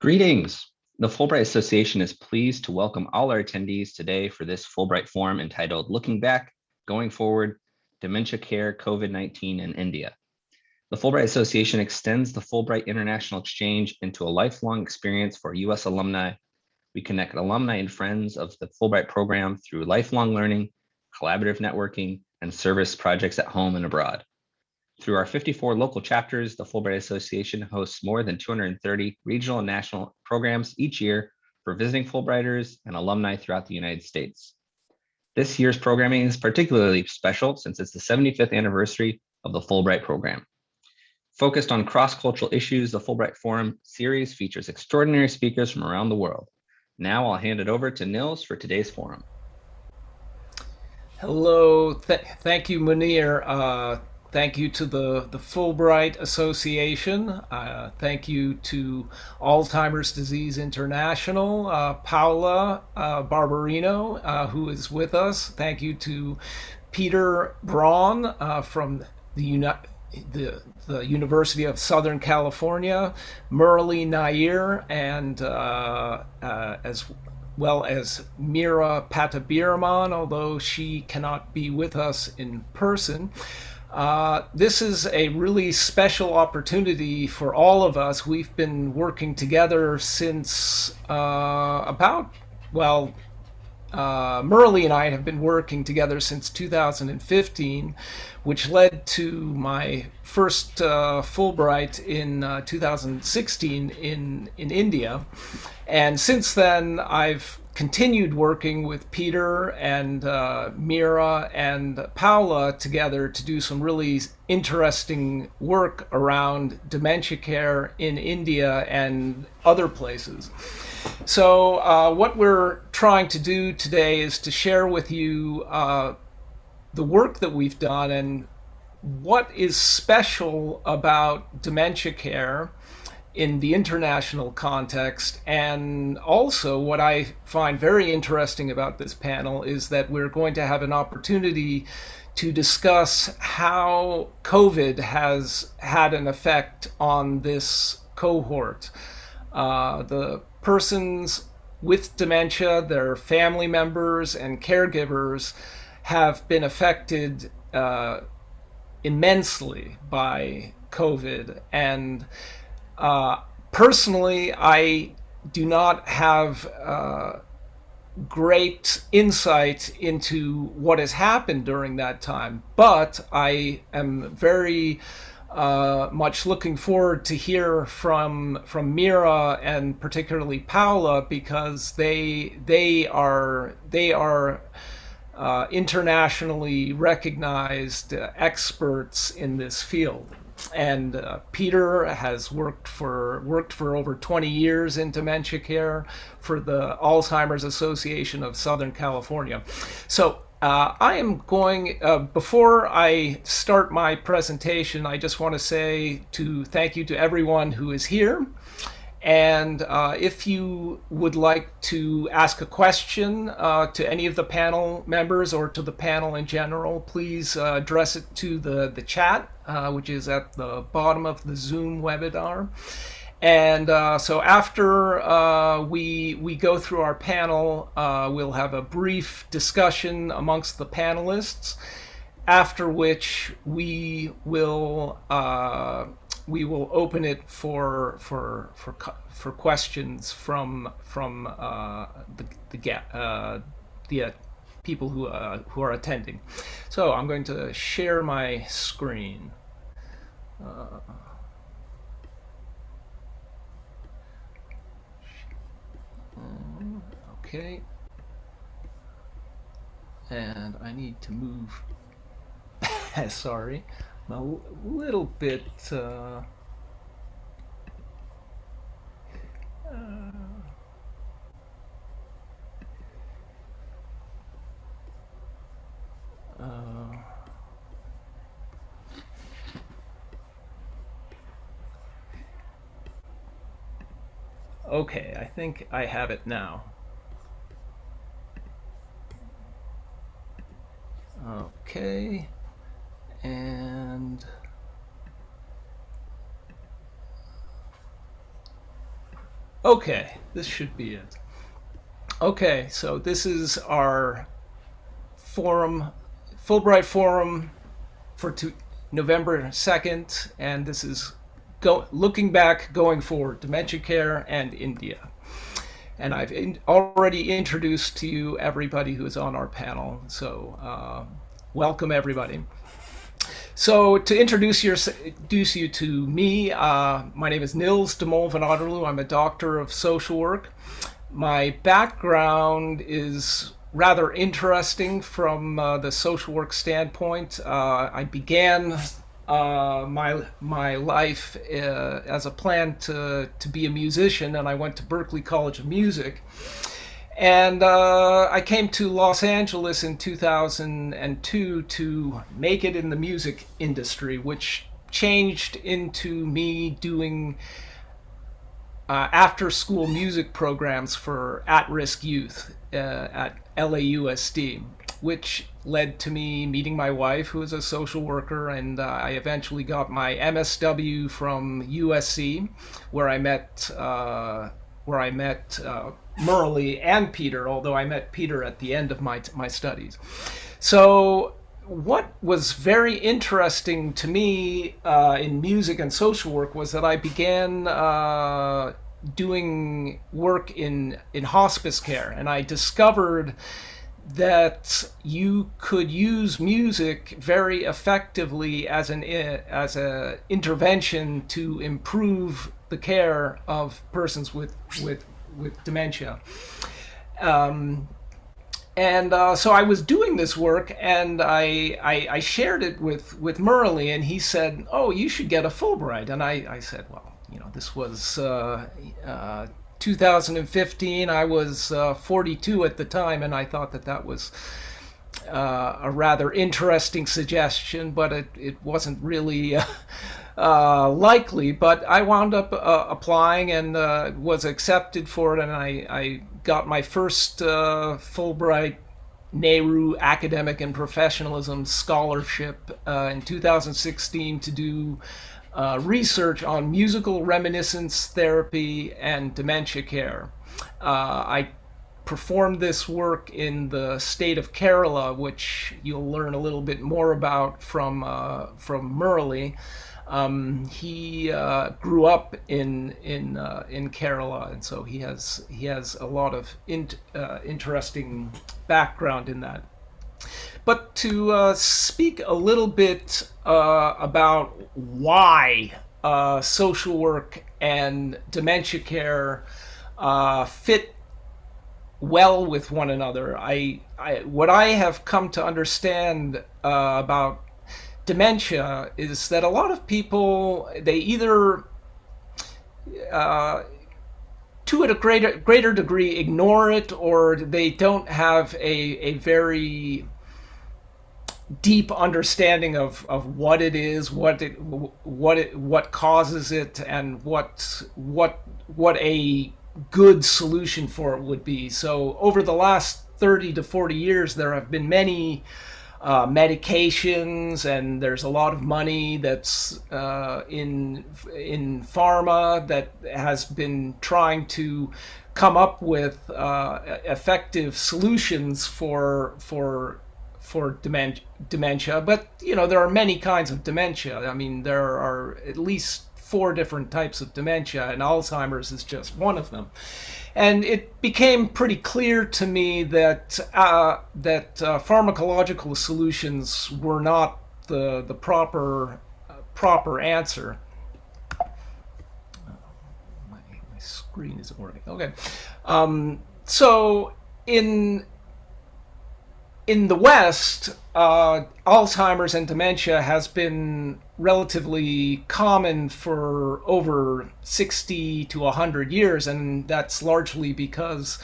Greetings. The Fulbright Association is pleased to welcome all our attendees today for this Fulbright Forum entitled Looking Back, Going Forward, Dementia Care, COVID-19 in India. The Fulbright Association extends the Fulbright International Exchange into a lifelong experience for US alumni. We connect alumni and friends of the Fulbright program through lifelong learning, collaborative networking, and service projects at home and abroad. Through our 54 local chapters, the Fulbright Association hosts more than 230 regional and national programs each year for visiting Fulbrighters and alumni throughout the United States. This year's programming is particularly special since it's the 75th anniversary of the Fulbright program. Focused on cross-cultural issues, the Fulbright Forum series features extraordinary speakers from around the world. Now I'll hand it over to Nils for today's forum. Hello, Th thank you, Munir. Uh, Thank you to the, the Fulbright Association. Uh, thank you to Alzheimer's Disease International, uh, Paula uh, Barbarino, uh, who is with us. Thank you to Peter Braun uh, from the, Uni the, the, University of Southern California, Murali Nair, and uh, as well as Mira Pattabiraman, although she cannot be with us in person. Uh, this is a really special opportunity for all of us. We've been working together since uh, about, well, uh, and I have been working together since 2015, which led to my first uh, Fulbright in uh, 2016 in, in India. And since then, I've continued working with Peter and uh, Mira and Paula together to do some really interesting work around dementia care in India and other places. So uh, what we're trying to do today is to share with you uh, the work that we've done and what is special about dementia care in the international context. And also what I find very interesting about this panel is that we're going to have an opportunity to discuss how COVID has had an effect on this cohort. Uh, the persons with dementia, their family members and caregivers have been affected uh, immensely by COVID. And uh, personally, I do not have uh, great insight into what has happened during that time, but I am very uh, much looking forward to hear from from Mira and particularly Paula because they they are they are uh, internationally recognized uh, experts in this field and uh, Peter has worked for worked for over 20 years in dementia care for the Alzheimer's Association of Southern California. So uh, I am going, uh, before I start my presentation, I just want to say to thank you to everyone who is here. And uh, if you would like to ask a question uh, to any of the panel members or to the panel in general, please uh, address it to the, the chat, uh, which is at the bottom of the Zoom webinar. And uh, so after uh, we, we go through our panel, we'll have a brief discussion amongst the panelists, after which we will we will open it for for for for questions from from uh, the the uh, the uh, people who uh, who are attending. So I'm going to share my screen. Uh, okay. And I need to move. Sorry a little bit uh, uh, okay, I think I have it now. Okay and Okay, this should be it. Okay, so this is our forum, Fulbright Forum for two, November 2nd, and this is go, looking back, going forward, dementia care and India. And I've in, already introduced to you everybody who is on our panel, so uh, welcome everybody. So to introduce, your, introduce you to me, uh, my name is Nils de Mol van Otterloo. I'm a doctor of social work. My background is rather interesting from uh, the social work standpoint. Uh, I began uh, my my life uh, as a plan to to be a musician, and I went to Berklee College of Music. And uh, I came to Los Angeles in 2002 to make it in the music industry, which changed into me doing uh, after school music programs for at risk youth uh, at LAUSD, which led to me meeting my wife, who is a social worker, and uh, I eventually got my MSW from USC, where I met uh, where I met Murali and Peter, although I met Peter at the end of my, my studies. So what was very interesting to me uh, in music and social work was that I began uh, doing work in, in hospice care, and I discovered that you could use music very effectively as an as a intervention to improve the care of persons with with with dementia. Um, and uh, so I was doing this work, and I, I, I shared it with with Murali, and he said, "Oh, you should get a Fulbright." And I, I said, "Well, you know, this was uh, uh, 2015. I was uh, 42 at the time, and I thought that that was." Uh, a rather interesting suggestion, but it, it wasn't really uh, likely, but I wound up uh, applying and uh, was accepted for it, and I, I got my first uh, Fulbright Nehru Academic and Professionalism Scholarship uh, in 2016 to do research on musical reminiscence therapy and dementia care. I performed this work in the state of Kerala, which you'll learn a little bit more about from uh, from Murali. Um, he uh, grew up in in uh, in Kerala, and so he has he has a lot of in, uh, interesting background in that. But to uh, speak a little bit uh, about why social work and dementia care fit well with one another, I, I what I have come to understand about dementia is that a lot of people they either uh, to a greater greater degree ignore it or they don't have a, a very deep understanding of, of what it is, what it what it what causes it, and what what what a good solution for it would be. So over the last 30 to 40 years, there have been many uh, medications, and there's a lot of money that's uh, in in pharma that has been trying to come up with uh, effective solutions for for for dementia, dementia. But you know there are many kinds of dementia. I mean there are at least four different types of dementia, and Alzheimer's is just one of them and it became pretty clear to me that uh, that uh, pharmacological solutions were not the the proper uh, proper answer. My, my screen isn't working. Okay, um, so in in the West, uh, Alzheimer's and dementia has been relatively common for over 60 to 100 years, and that's largely because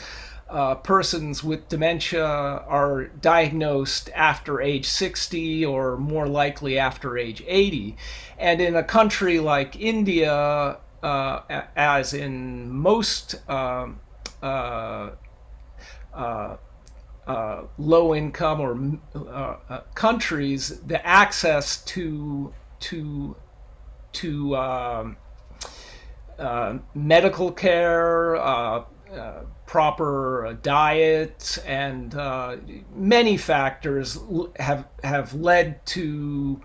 uh, persons with dementia are diagnosed after age 60 or more likely after age 80. And in a country like India, uh, as in most um, uh, uh, low income or uh, uh, countries the access to to to um, uh, medical care, uh, proper diet, and many factors have have led to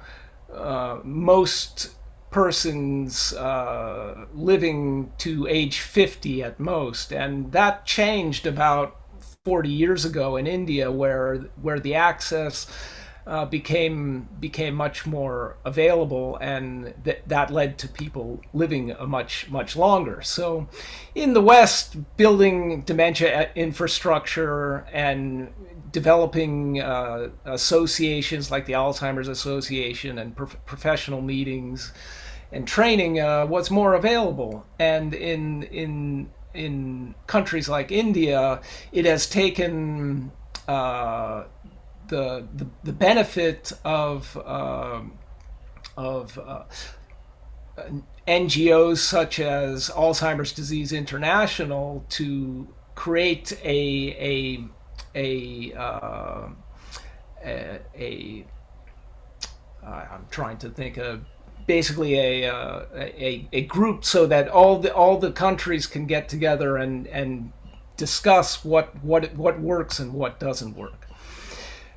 most persons uh, living to age 50 at most, and that changed about 40 years ago in India, where where the access uh, became became much more available, and th- that led to people living a much much longer. So, in the West, building dementia infrastructure and developing uh, associations like the Alzheimer's Association and pro- professional meetings and training uh, was more available, and in in in countries like India, it has taken uh, the, the, the benefit of uh, of uh, NGOs such as Alzheimer's Disease International to create a a a uh, a, a I'm trying to think of basically a, uh, a a group so that all the all the countries can get together and and discuss what what what works and what doesn't work.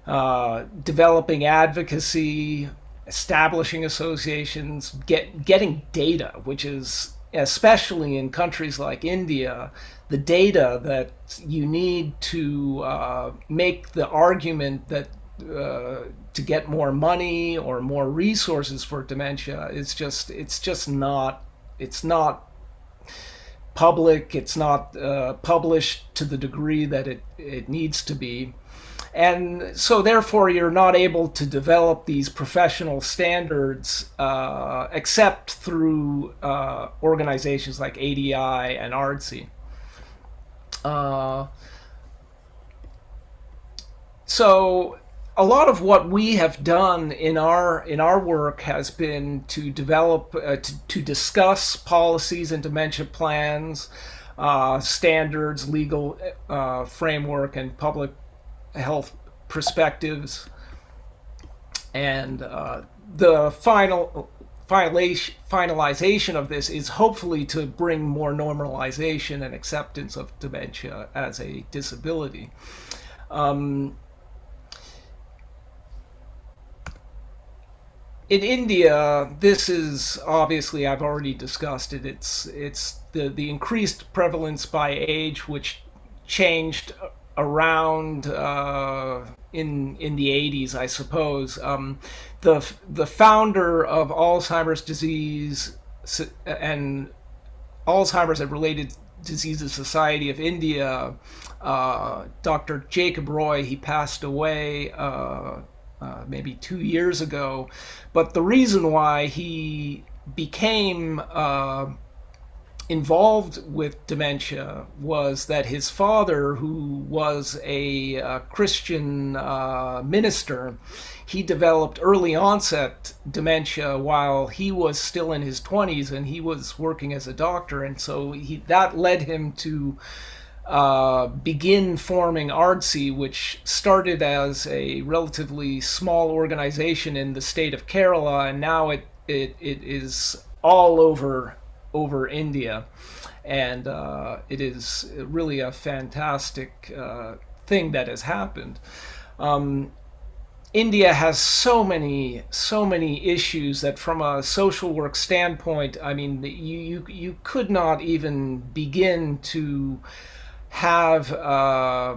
Uh, developing advocacy, establishing associations, get getting data, which is especially in countries like India, the data that you need to uh, make the argument that uh, to get more money or more resources for dementia it's just it's just not it's not public it's not uh, published to the degree that it, it needs to be and so therefore you're not able to develop these professional standards uh, except through uh, organizations like ADI and ARDSI. Uh, so a lot of what we have done in our in our work has been to develop uh, to, to discuss policies and dementia plans, uh, standards, legal uh, framework, and public health perspectives. And uh, the final finalization of this is hopefully to bring more normalization and acceptance of dementia as a disability. Um, in India, this is obviously I've already discussed it. It's it's the the increased prevalence by age, which changed around uh, in in the 80s, I suppose. Um, the the founder of Alzheimer's disease and Alzheimer's and related diseases Society of India, uh, Dr. Jacob Roy, he passed away uh, maybe two years ago. But the reason why he became uh, involved with dementia was that his father, who was a uh, Christian uh, minister, he developed early onset dementia while he was still in his 20s and he was working as a doctor. And so he, that led him to uh, begin forming ARDSI, which started as a relatively small organization in the state of Kerala, and now it, it, it is all over over India, and uh, it is really a fantastic uh, thing that has happened. Um, India has so many, so many issues that, from a social work standpoint, I mean, you you, you could not even begin to have. Uh,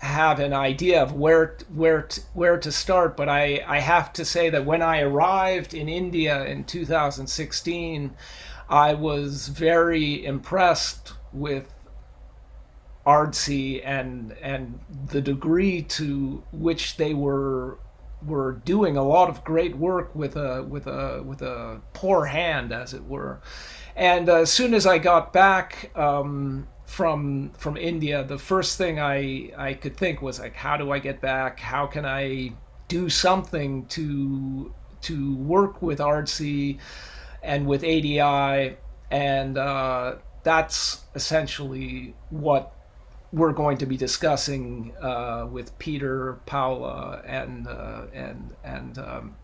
have an idea of where where where to start but I I have to say that when I arrived in India in 2016 I was very impressed with ARDSI and and the degree to which they were were doing a lot of great work with a with a with a poor hand, as it were. And uh, as soon as I got back um, from from India, the first thing I I could think was like, how do I get back? How can I do something to to work with ARDSI? and with ADI, and uh, that's essentially what we're going to be discussing uh, with Peter, Paula, and uh, and and um,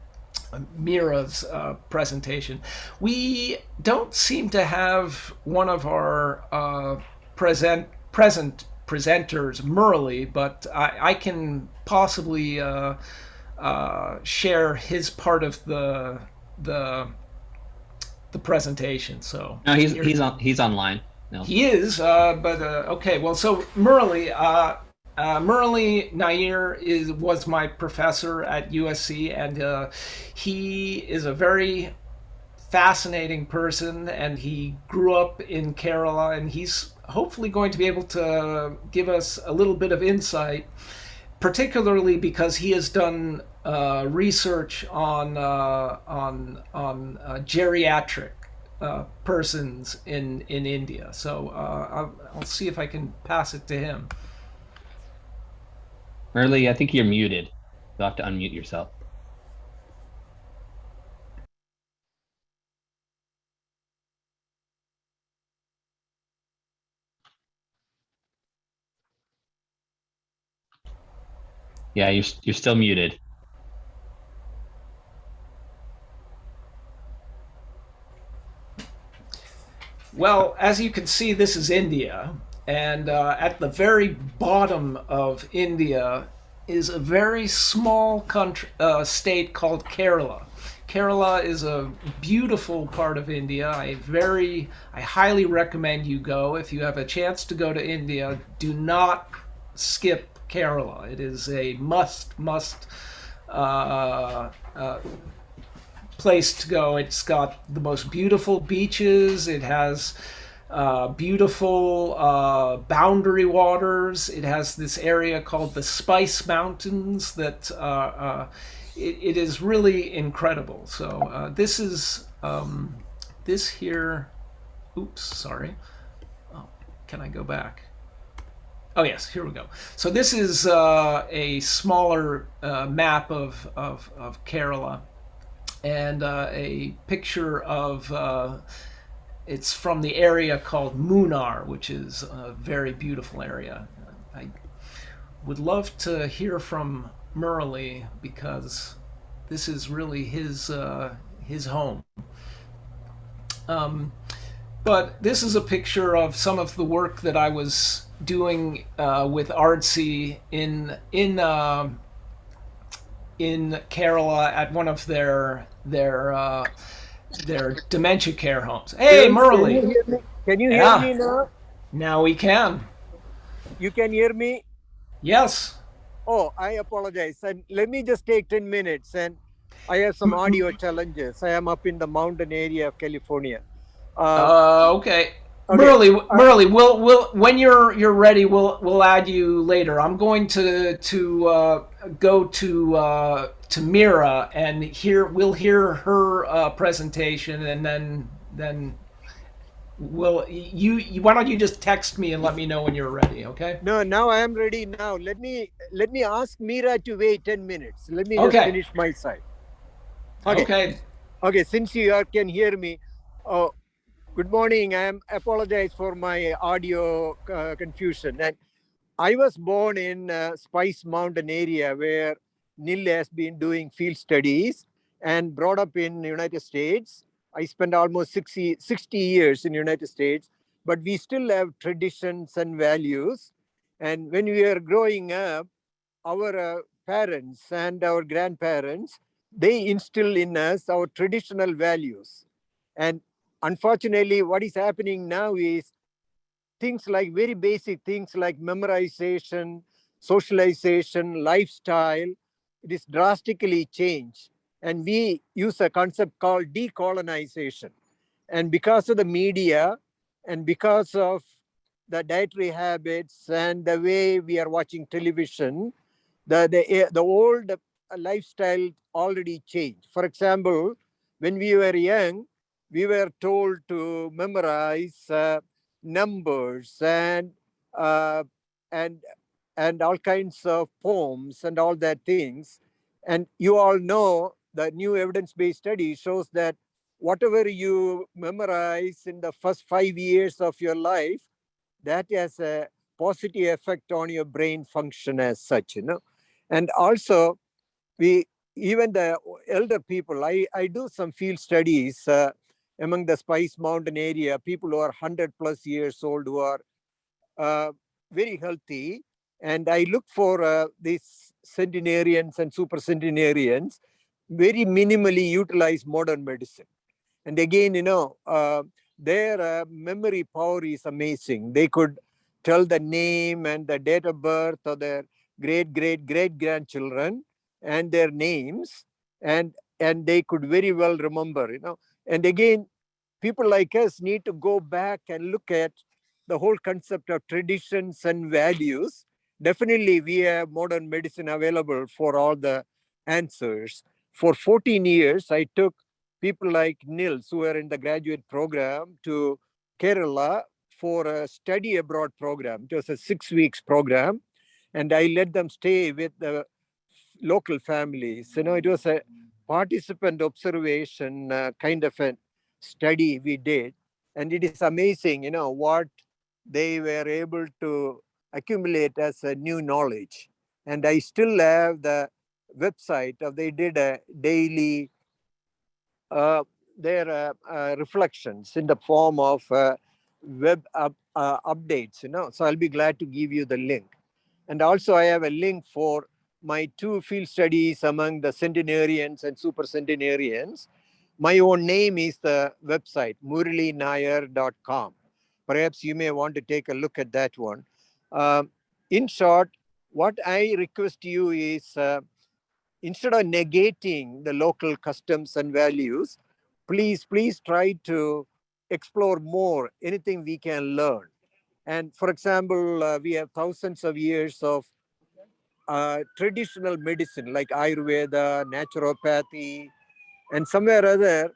Mira's uh, presentation. We don't seem to have one of our uh, present present presenters, Murali, but I, I can possibly uh, uh, share his part of the the the presentation. So No, he's he's on he's online. No. he is, uh, but uh, okay. Well, so Murali, uh, uh, Murli Nair is was my professor at USC, and uh, he is a very fascinating person. And he grew up in Kerala, and he's hopefully going to be able to give us a little bit of insight, particularly because he has done uh, research on uh, on on uh, geriatric uh, persons in in India. So uh, I'll, I'll see if I can pass it to him. Murali, I think you're muted. You'll have to unmute yourself. Yeah, you're you're still muted. Well, as you can see, this is India, and uh, at the very bottom of India is a very small country, uh, state called Kerala. Kerala is a beautiful part of India. I very, I highly recommend you go. If you have a chance to go to India, do not skip Kerala. It is a must, must uh, uh, place to go. It's got the most beautiful beaches. It has uh, beautiful uh, boundary waters. It has this area called the Spice Mountains that uh, uh it, it is really incredible. So uh, this is um, this here. Oops, sorry. Oh, can I go back? Oh yes, here we go. So this is uh, a smaller map of, of, of Kerala and a picture of it's from the area called Munnar, which is a very beautiful area. I would love to hear from Murli because this is really his uh, his home. Um, but this is a picture of some of the work that I was doing uh, with ARDSI in in uh, in Kerala at one of their their uh, their dementia care homes. Hey, Can Murli. you hear me? Can you hear Yeah. me now? Now we can. You can hear me? Yes. Oh, I apologize. And let me just take 10 minutes and I have some audio challenges. I am up in the mountain area of California. Uh, Uh, okay. Okay, Murali, Murli, we'll we'll when you're you're ready, we'll we'll add you later. I'm going to to uh, go to uh, to Mira and hear we'll hear her uh, presentation and then then we'll you, you why don't you just text me and let me know when you're ready, okay? no, now I am ready now. Let me let me ask Mira to wait 10 minutes. Let me just finish my side. Okay. Okay. Okay, since you can hear me, oh, good morning. I apologize for my audio uh, confusion. And I was born in uh, Spice Mountain area where Nil has been doing field studies and brought up in United States. I spent almost 60, 60 years in United States, but we still have traditions and values. And when we are growing up, our uh, parents and our grandparents, they instill in us our traditional values. And unfortunately, what is happening now is things like very basic things like memorization, socialization, lifestyle, it is drastically changed. And we use a concept called decolonization. And because of the media and because of the dietary habits and the way we are watching television, the, the, the old lifestyle already changed. For example, when we were young, we were told to memorize uh, numbers and uh, and and all kinds of poems and all that things. And you all know the new evidence-based study shows that whatever you memorize in the first five years of your life, that has a positive effect on your brain function as such, you know. And also, we even the elder people, I, I do some field studies uh, among the Spice Mountain area, people who are 100 plus years old who are uh, very healthy. And I look for uh, these centenarians and super centenarians very minimally utilize modern medicine. And again, you know, uh, their uh, memory power is amazing. They could tell the name and the date of birth of their great, great, great grandchildren and their names and and they could very well remember you know and again people like us need to go back and look at the whole concept of traditions and values. Definitely we have modern medicine available for all the answers. For 14 years i took people like nils who are in the graduate program to kerala for a study abroad program. It was a six weeks program and i let them stay with the local families. You know, it was a participant observation uh, kind of a study we did. And it is amazing, you know, what they were able to accumulate as a new knowledge. And I still have the website of they did a daily uh, their uh, uh, reflections in the form of uh, web up, uh, updates, you know. So I'll be glad to give you the link. And also I have a link for my two field studies among the centenarians and super centenarians. My own name is the website, muralinair.com. Perhaps you may want to take a look at that one. Uh, in short, what I request you is uh, instead of negating the local customs and values, please, please try to explore more, anything we can learn. And for example, uh, we have thousands of years of traditional medicine like Ayurveda, naturopathy, and somewhere other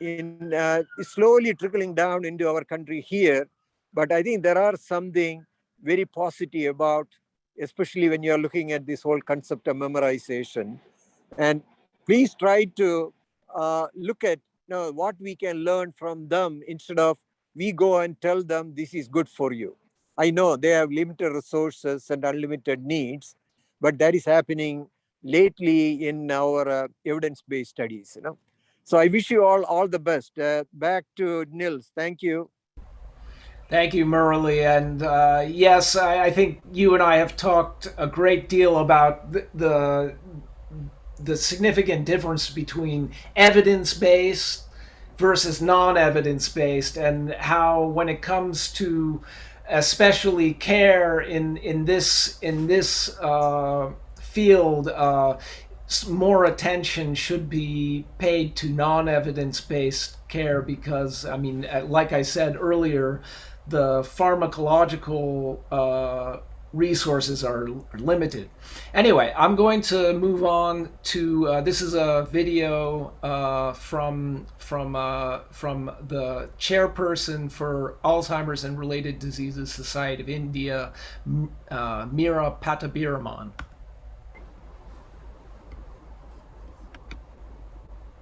in uh, slowly trickling down into our country here. But I think there are something very positive about, especially when you're looking at this whole concept of memorization. And please try to uh, look at you know, what we can learn from them instead of we go and tell them this is good for you. I know they have limited resources and unlimited needs, but that is happening lately in our uh, evidence-based studies you know. So i wish you all all the best. Uh, back to nils. Thank you. Thank you, Murali. And uh, yes, I, I, think you and I have talked a great deal about the, the, the significant difference between evidence-based versus non-evidence-based, and how when it comes to especially care in in this in this uh, field. Uh, more attention should be paid to non-evidence-based care because, I mean, uh, like I said earlier, the pharmacological uh, resources are, limited. Anyway, I'm going to move on to uh, this is a video uh, from from uh, from the chairperson for Alzheimer's and Related Diseases Society of India, uh, Meera Pattabiraman.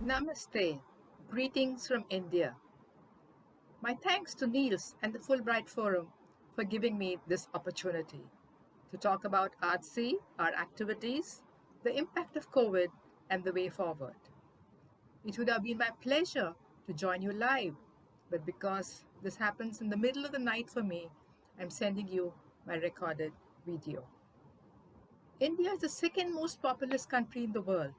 Namaste. Greetings from India. My thanks to Nils and the Fulbright Forum for giving me this opportunity to talk about ARDSI, our activities, the impact of COVID, and the way forward. It would have been my pleasure to join you live, but because this happens in the middle of the night for me, I'm sending you my recorded video. India is the second most populous country in the world.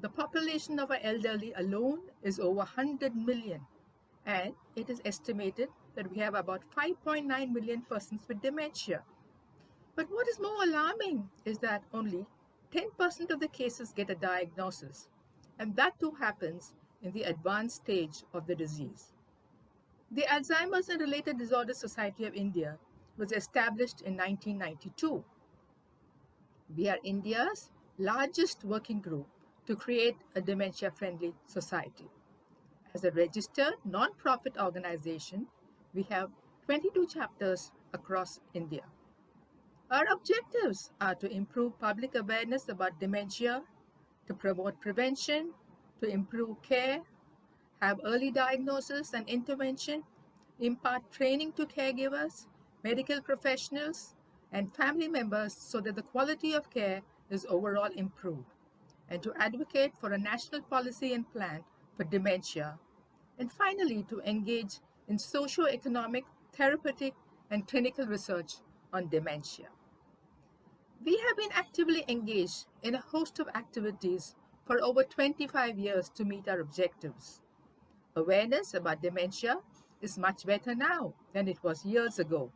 The population of our elderly alone is over 100 million, and it is estimated that we have about 5.9 million persons with dementia. But what is more alarming is that only 10% of the cases get a diagnosis, and that too happens in the advanced stage of the disease. The Alzheimer's and Related Disorders Society of India was established in 1992. We are India's largest working group to create a dementia-friendly society. As a registered non-profit organization, we have 22 chapters across India. Our objectives are to improve public awareness about dementia, to promote prevention, to improve care, have early diagnosis and intervention, impart training to caregivers, medical professionals, and family members so that the quality of care is overall improved. and to advocate for a national policy and plan for dementia, and finally to engage in socio-economic, therapeutic, and clinical research on dementia. We have been actively engaged in a host of activities for over 25 years to meet our objectives. Awareness about dementia is much better now than it was years ago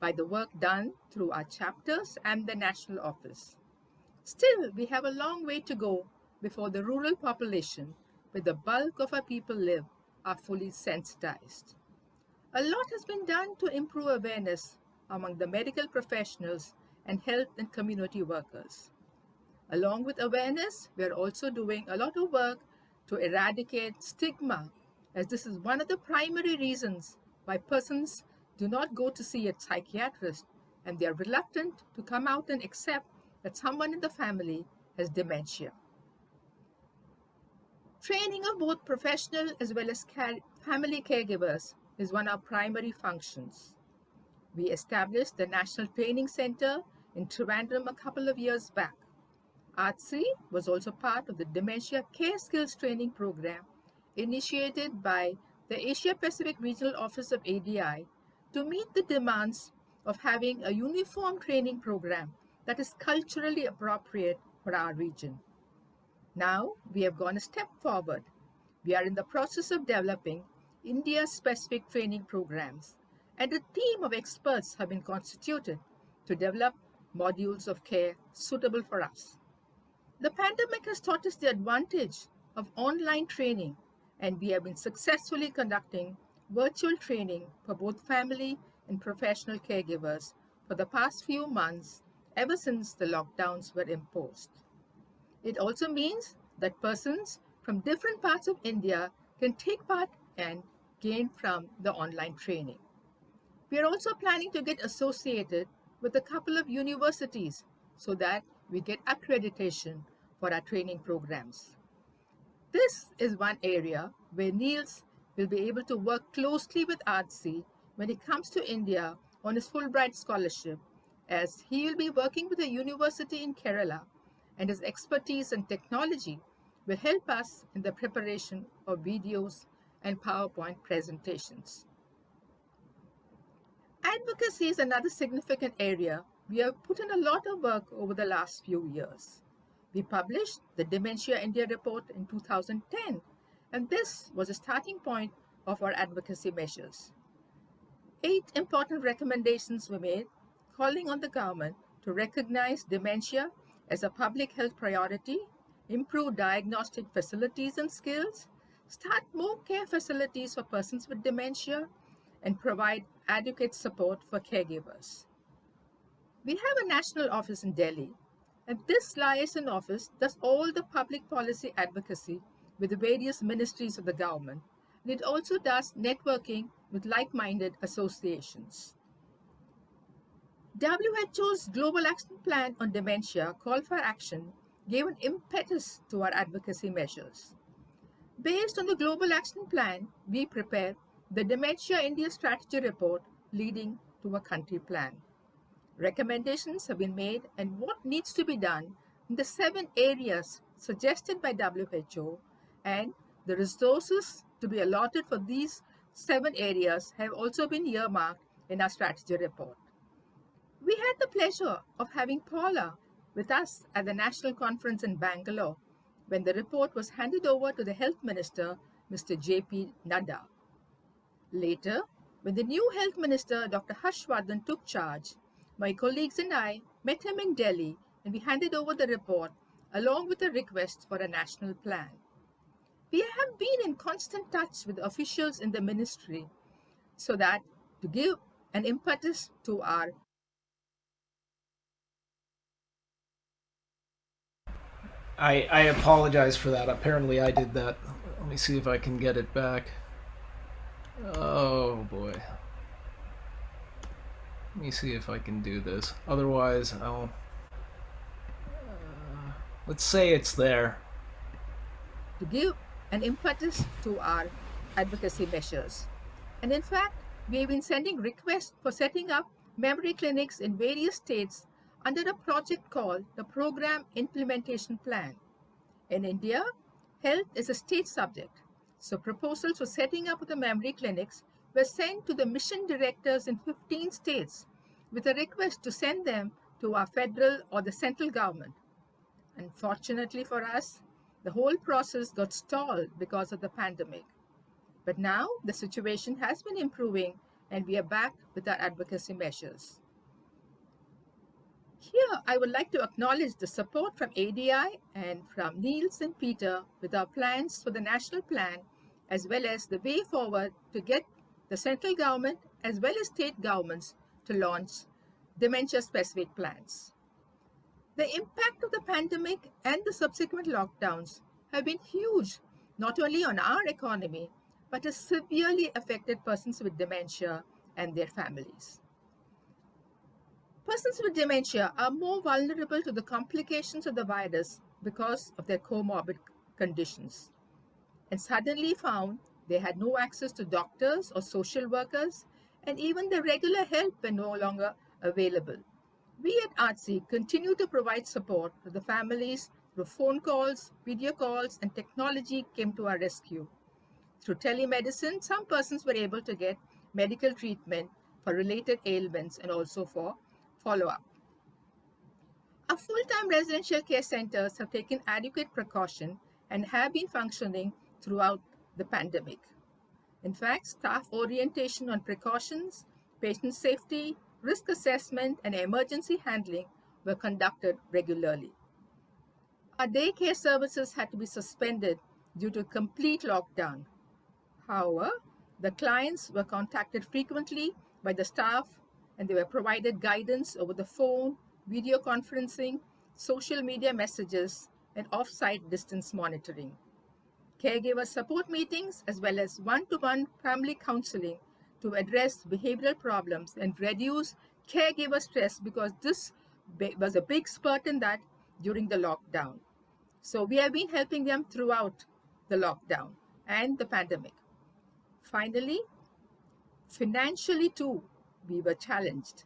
by the work done through our chapters and the national office. Still, we have a long way to go before the rural population, where the bulk of our people live, are fully sensitized. A lot has been done to improve awareness among the medical professionals and health and community workers. Along with awareness, we are also doing a lot of work to eradicate stigma, as this is one of the primary reasons why persons do not go to see a psychiatrist and they are reluctant to come out and accept that someone in the family has dementia. Training of both professional as well as care family caregivers is one of our primary functions. We established the National Training Center in Trivandrum a couple of years back. ARDSI was also part of the Dementia Care Skills Training Program initiated by the Asia Pacific Regional Office of ADI to meet the demands of having a uniform training program that is culturally appropriate for our region. Now we have gone a step forward. We are in the process of developing India-specific training programs and a team of experts have been constituted to develop modules of care suitable for us. The pandemic has taught us the advantage of online training and we have been successfully conducting virtual training for both family and professional caregivers for the past few months ever since the lockdowns were imposed. It also means that persons from different parts of India can take part and gain from the online training. We are also planning to get associated with a couple of universities so that we get accreditation for our training programs. This is one area where Nils will be able to work closely with ARDSI when he comes to India on his Fulbright scholarship, as he will be working with a university in Kerala and his expertise in technology will help us in the preparation of videos and PowerPoint presentations. Advocacy is another significant area we have put in a lot of work over the last few years. We published the Dementia India report in 2010 and this was a starting point of our advocacy measures. Eight important recommendations were made calling on the government to recognize dementia as a public health priority, improve diagnostic facilities and skills, start more care facilities for persons with dementia, and provide adequate support for caregivers. We have a national office in Delhi, and this liaison office does all the public policy advocacy with the various ministries of the government. And it also does networking with like-minded associations. WHO's Global Action Plan on Dementia Call for Action gave an impetus to our advocacy measures. Based on the Global Action Plan, we prepared the Dementia India Strategy Report leading to a country plan. Recommendations have been made and what needs to be done in the seven areas suggested by WHO and the resources to be allotted for these seven areas have also been earmarked in our strategy report. We had the pleasure of having Paula with us at the national conference in Bangalore when the report was handed over to the health minister, Mr. J.P. Nadda. Later, when the new health minister, Dr. Harsh Vardhan, took charge, my colleagues and I met him in Delhi and we handed over the report along with a request for a national plan. We have been in constant touch with officials in the ministry so that to give an impetus to our I, I apologize for that. Apparently I did that. Let me see if I can get it back. Oh boy. Let me see if I can do this. Otherwise, I'll... Uh, let's say it's there. To give an impetus to our advocacy measures. And in fact, we've been sending requests for setting up memory clinics in various states under a project called the Program Implementation Plan. In India, health is a state subject, so proposals for setting up the memory clinics were sent to the mission directors in 15 states with a request to send them to our federal or the central government. Unfortunately for us, the whole process got stalled because of the pandemic. But now the situation has been improving and we are back with our advocacy measures. Here, I would like to acknowledge the support from ADI and from Nils and Peter with our plans for the national plan, as well as the way forward to get the central government as well as state governments to launch dementia-specific plans. The impact of the pandemic and the subsequent lockdowns have been huge, not only on our economy, but has severely affected persons with dementia and their families. Persons with dementia are more vulnerable to the complications of the virus because of their comorbid conditions and suddenly found they had no access to doctors or social workers and even the regular help were no longer available. We at ARDSI continue to provide support to the families through phone calls, video calls, and technology came to our rescue. Through telemedicine, some persons were able to get medical treatment for related ailments and also for follow-up. Our full-time residential care centers have taken adequate precaution and have been functioning throughout the pandemic. In fact, staff orientation on precautions, patient safety, risk assessment, and emergency handling were conducted regularly. Our daycare services had to be suspended due to complete lockdown. However, the clients were contacted frequently by the staff and they were provided guidance over the phone, video conferencing, social media messages, and off-site distance monitoring. Caregiver support meetings as well as one-to-one family counseling to address behavioral problems and reduce caregiver stress because this was a big spurt in that during the lockdown. So we have been helping them throughout the lockdown and the pandemic. Finally, financially too, we were challenged.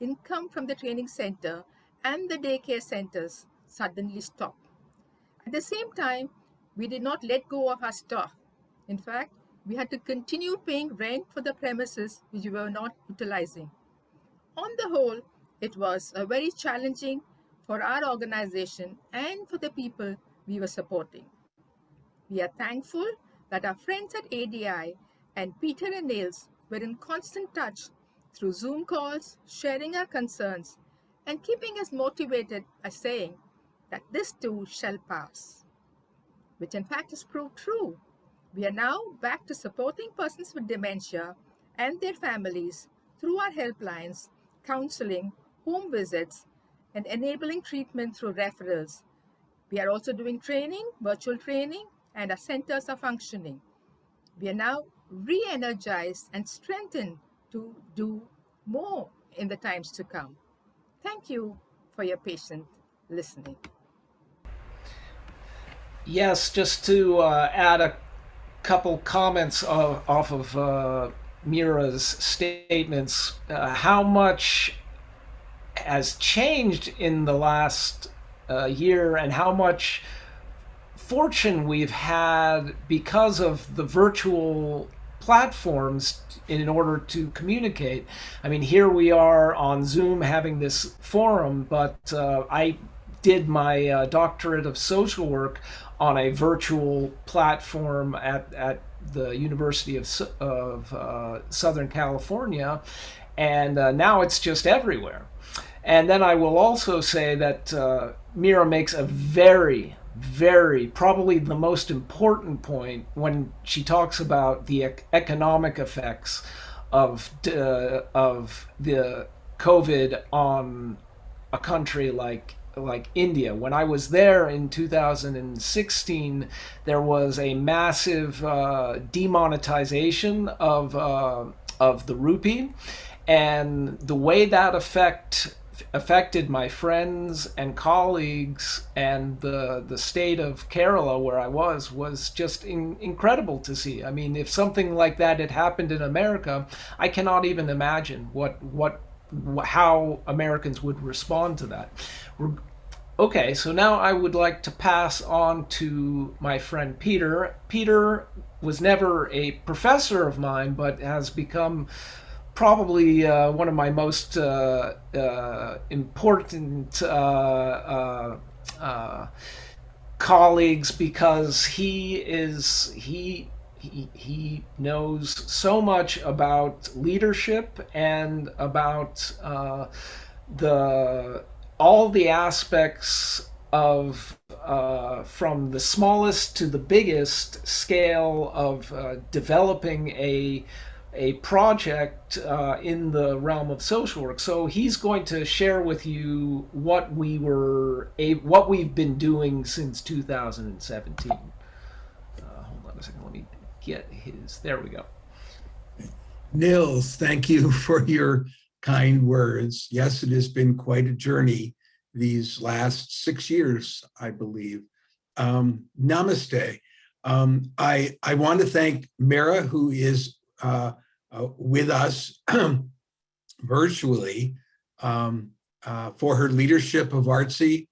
Income from the training center and the daycare centers suddenly stopped. At the same time, we did not let go of our staff. In fact, we had to continue paying rent for the premises which we were not utilizing. On the whole, it was a very challenging for our organization and for the people we were supporting. We are thankful that our friends at ADI and Peter and Nils were in constant touch through Zoom calls, sharing our concerns, and keeping us motivated by saying that this too shall pass, which in fact has proved true. We are now back to supporting persons with dementia and their families through our helplines, counseling, home visits, and enabling treatment through referrals. We are also doing training, virtual training, and our centers are functioning. We are now re-energized and strengthened to do more in the times to come. Thank you for your patient listening. Yes, just to uh, add a couple comments of, off of uh, Mira's statements, uh, how much has changed in the last uh, year and how much fortune we've had because of the virtual platforms in order to communicate. I mean, here we are on Zoom having this forum, but uh, I did my uh, doctorate of social work on a virtual platform at, at the University of, of uh, Southern California, and uh, now it's just everywhere. And then I will also say that uh, Mira makes a very very, probably the most important point when she talks about the ec economic effects of, uh, of the COVID on a country like like India. When I was there in 2016, there was a massive uh, demonetization of uh, of the rupee, and the way that affect affected my friends and colleagues and the the state of Kerala where I was was just in, incredible to see. I mean, if something like that had happened in America, I cannot even imagine what what how Americans would respond to that. Okay, so now I would like to pass on to my friend Peter. Peter was never a professor of mine, but has become probably uh, one of my most uh, uh, important uh, uh, uh, colleagues because he is he. He, he knows so much about leadership and about the all the aspects of uh, from the smallest to the biggest scale of uh, developing a a project uh, in the realm of social work. So he's going to share with you what we were a, what we've been doing since 2017. Uh, hold on a second. Let me get his. There we go. Nils, thank you for your kind words. Yes, it has been quite a journey these last six years, I believe. Um, namaste. Um, I, I want to thank Mira, who is uh, uh, with us virtually um, uh, for her leadership of ARDSI,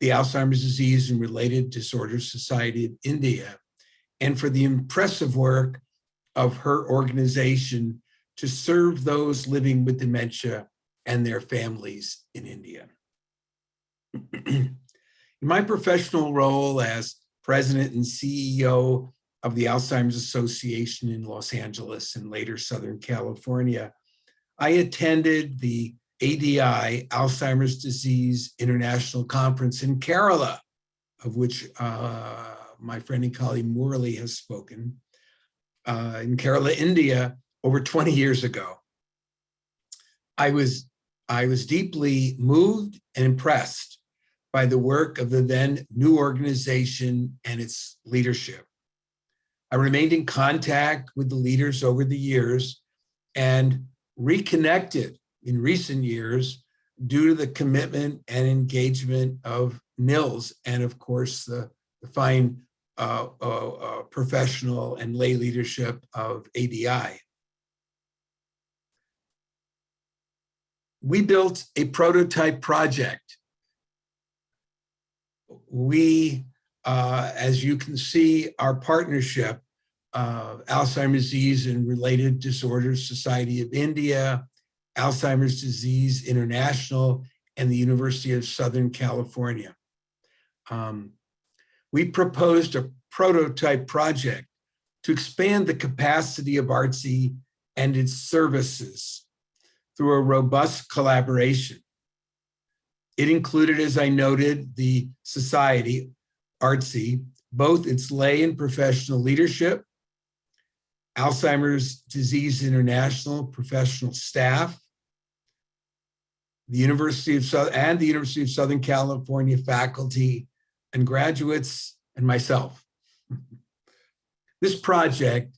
the Alzheimer's Disease and Related Disorders Society of India, and for the impressive work of her organization to serve those living with dementia and their families in India. in my professional role as president and CEO of the Alzheimer's Association in Los Angeles and later Southern California, I attended the ADI, Alzheimer's Disease International Conference in Kerala, of which uh, my friend and colleague Murali has spoken, uh, in Kerala, India, over 20 years ago. I was, I was deeply moved and impressed by the work of the then new organization and its leadership. I remained in contact with the leaders over the years and reconnected in recent years due to the commitment and engagement of Nils and of course the, the fine uh, uh, uh, professional and lay leadership of ADI. we built a prototype project. We, uh, as you can see, our partnership, uh, Alzheimer's Disease and Related Disorders Society of India, Alzheimer's Disease International, and the University of Southern California. Um, we proposed a prototype project to expand the capacity of ARDSI and its services through a robust collaboration. It included, as I noted, the society, ARDSI, both its lay and professional leadership, Alzheimer's Disease International professional staff, the University of South and the University of Southern California faculty and graduates and myself. This project,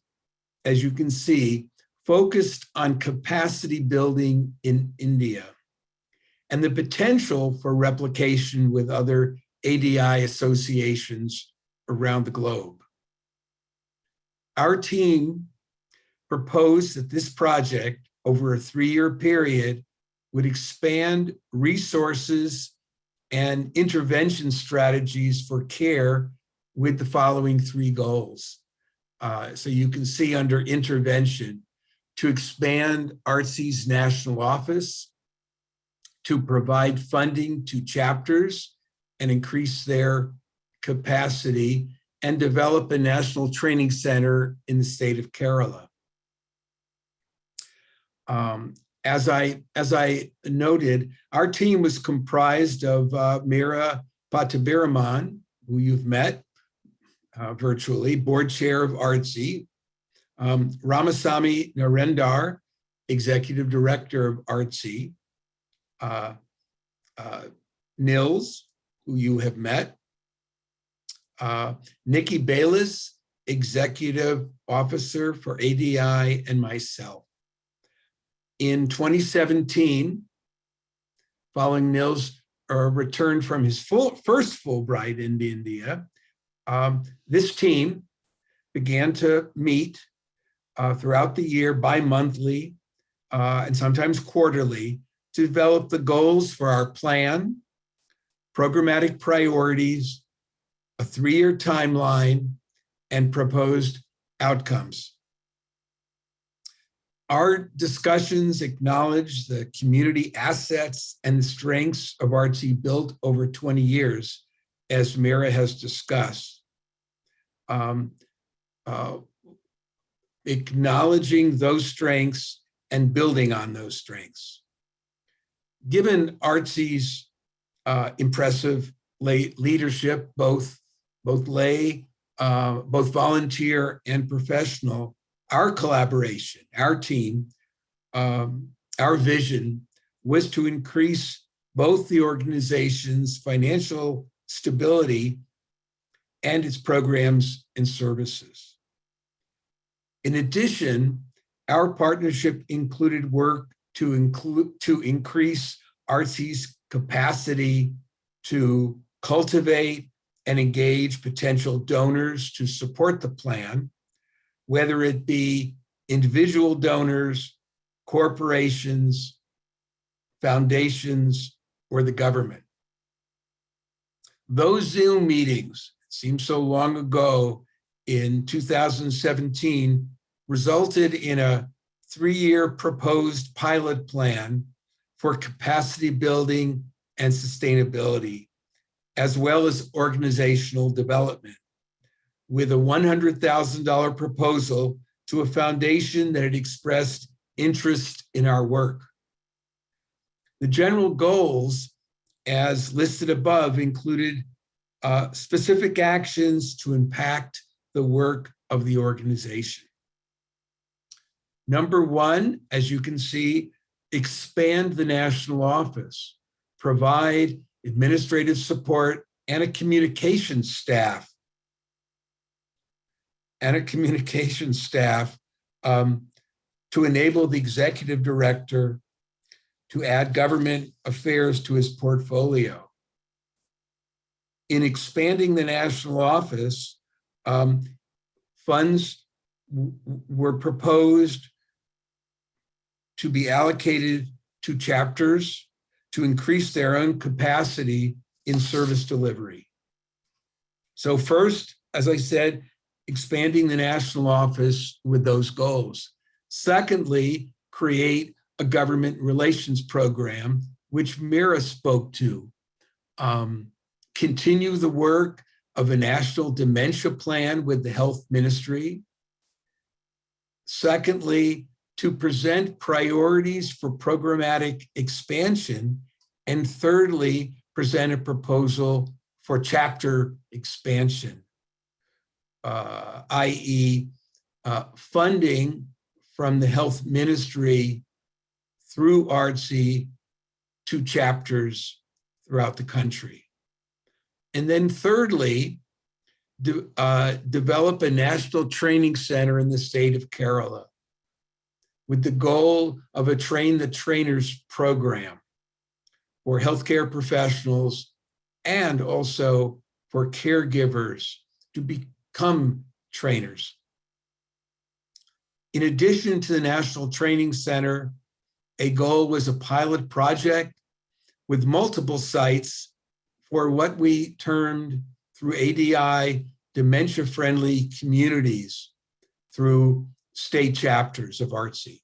as you can see, focused on capacity building in India and the potential for replication with other ADI associations around the globe. Our team proposed that this project over a three-year period would expand resources and intervention strategies for care with the following three goals. Uh, so you can see under intervention, to expand ARDSI's national office, to provide funding to chapters and increase their capacity, and develop a national training center in the state of Kerala. Um, as I as I noted, our team was comprised of uh, Mira Pattabiraman, who you've met uh, virtually, board chair of ARDSI, um, Ramasamy Narendar, Executive Director of ARDSI, uh, uh, Nils, who you have met, uh, Nikki Bayless, Executive Officer for ADI, and myself. In 2017, following Nils' uh, return from his full, first Fulbright in India, um, this team began to meet uh, throughout the year, bi-monthly, uh, and sometimes quarterly, to develop the goals for our plan, programmatic priorities, a three-year timeline, and proposed outcomes. Our discussions acknowledge the community assets and strengths of ARDSI built over 20 years, as Mira has discussed. Um, uh, acknowledging those strengths and building on those strengths. Given ARDSI's uh, impressive lay leadership, both, both lay, uh, both volunteer and professional, our collaboration, our team, um, our vision was to increase both the organization's financial stability and its programs and services. In addition, our partnership included work to include to increase ARDSI's capacity to cultivate and engage potential donors to support the plan, whether it be individual donors, corporations, foundations, or the government. Those Zoom meetings, it seems so long ago, in 2017 resulted in a three-year proposed pilot plan for capacity building and sustainability, as well as organizational development, with a $100,000 proposal to a foundation that had expressed interest in our work. The general goals, as listed above, included uh, specific actions to impact the work of the organization. Number one, as you can see, expand the national office, provide administrative support and a communication staff and a communication staff um, to enable the executive director to add government affairs to his portfolio. In expanding the national office, um, funds were proposed to be allocated to chapters to increase their own capacity in service delivery. So first, as I said, expanding the national office with those goals. Secondly, create a government relations program, which Mira spoke to. Um, continue the work of a national dementia plan with the health ministry. Secondly, to present priorities for programmatic expansion. And thirdly, present a proposal for chapter expansion, uh, i.e. Uh, funding from the health ministry through ARDSI to chapters throughout the country. And then thirdly, de uh, develop a national training center in the state of Kerala with the goal of a train the trainers program for healthcare professionals and also for caregivers to become trainers. In addition to the National Training Center, a goal was a pilot project with multiple sites for what we termed through ADI dementia-friendly communities through state chapters of ARDSI.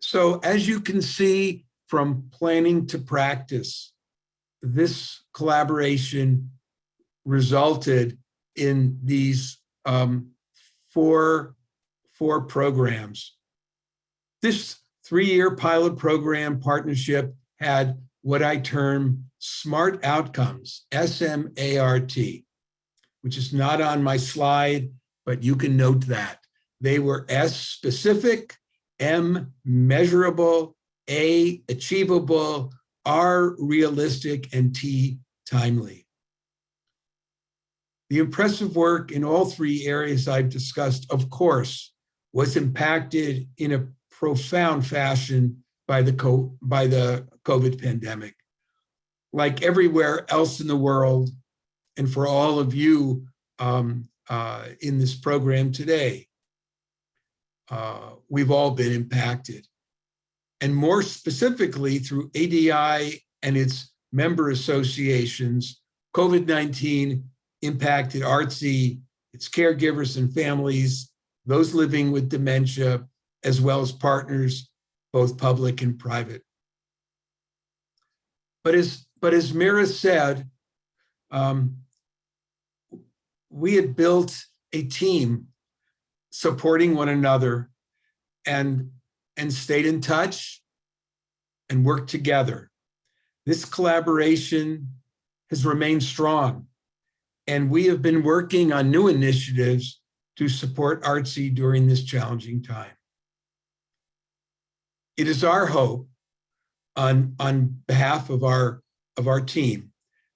So as you can see from planning to practice, this collaboration resulted in these um, four, four programs. This three-year pilot program partnership had what I term SMART outcomes, S-M-A-R-T, which is not on my slide, but you can note that. They were S specific, M measurable, A achievable, R realistic, and T timely. The impressive work in all three areas I've discussed, of course, was impacted in a profound fashion by the, by the COVID pandemic. Like everywhere else in the world, and for all of you um, uh, in this program today. Uh, we've all been impacted. And more specifically through ADI and its member associations, COVID-19 impacted ARDSI, its caregivers and families, those living with dementia, as well as partners, both public and private. But as, but as Mira said, um, we had built a team supporting one another and, and stayed in touch and worked together. This collaboration has remained strong and we have been working on new initiatives to support ARDSI during this challenging time. It is our hope on, on behalf of our, of our team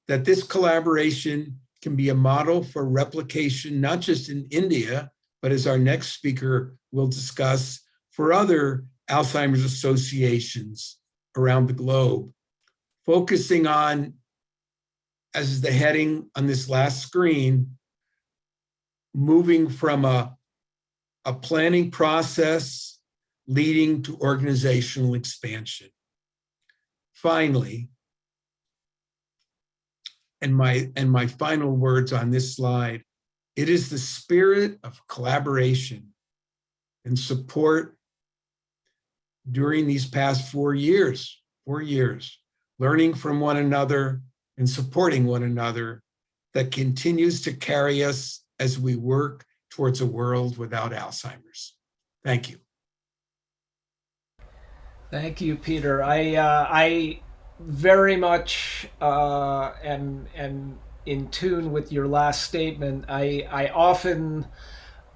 that this collaboration can be a model for replication, not just in India, but as our next speaker will discuss, for other Alzheimer's associations around the globe, focusing on, as is the heading on this last screen, moving from a, a planning process leading to organizational expansion. Finally, and my, and my final words on this slide, it is the spirit of collaboration and support during these past four years, four years, learning from one another and supporting one another that continues to carry us as we work towards a world without Alzheimer's. Thank you. Thank you, Peter. I uh, I very much uh, am am in tune with your last statement. I I often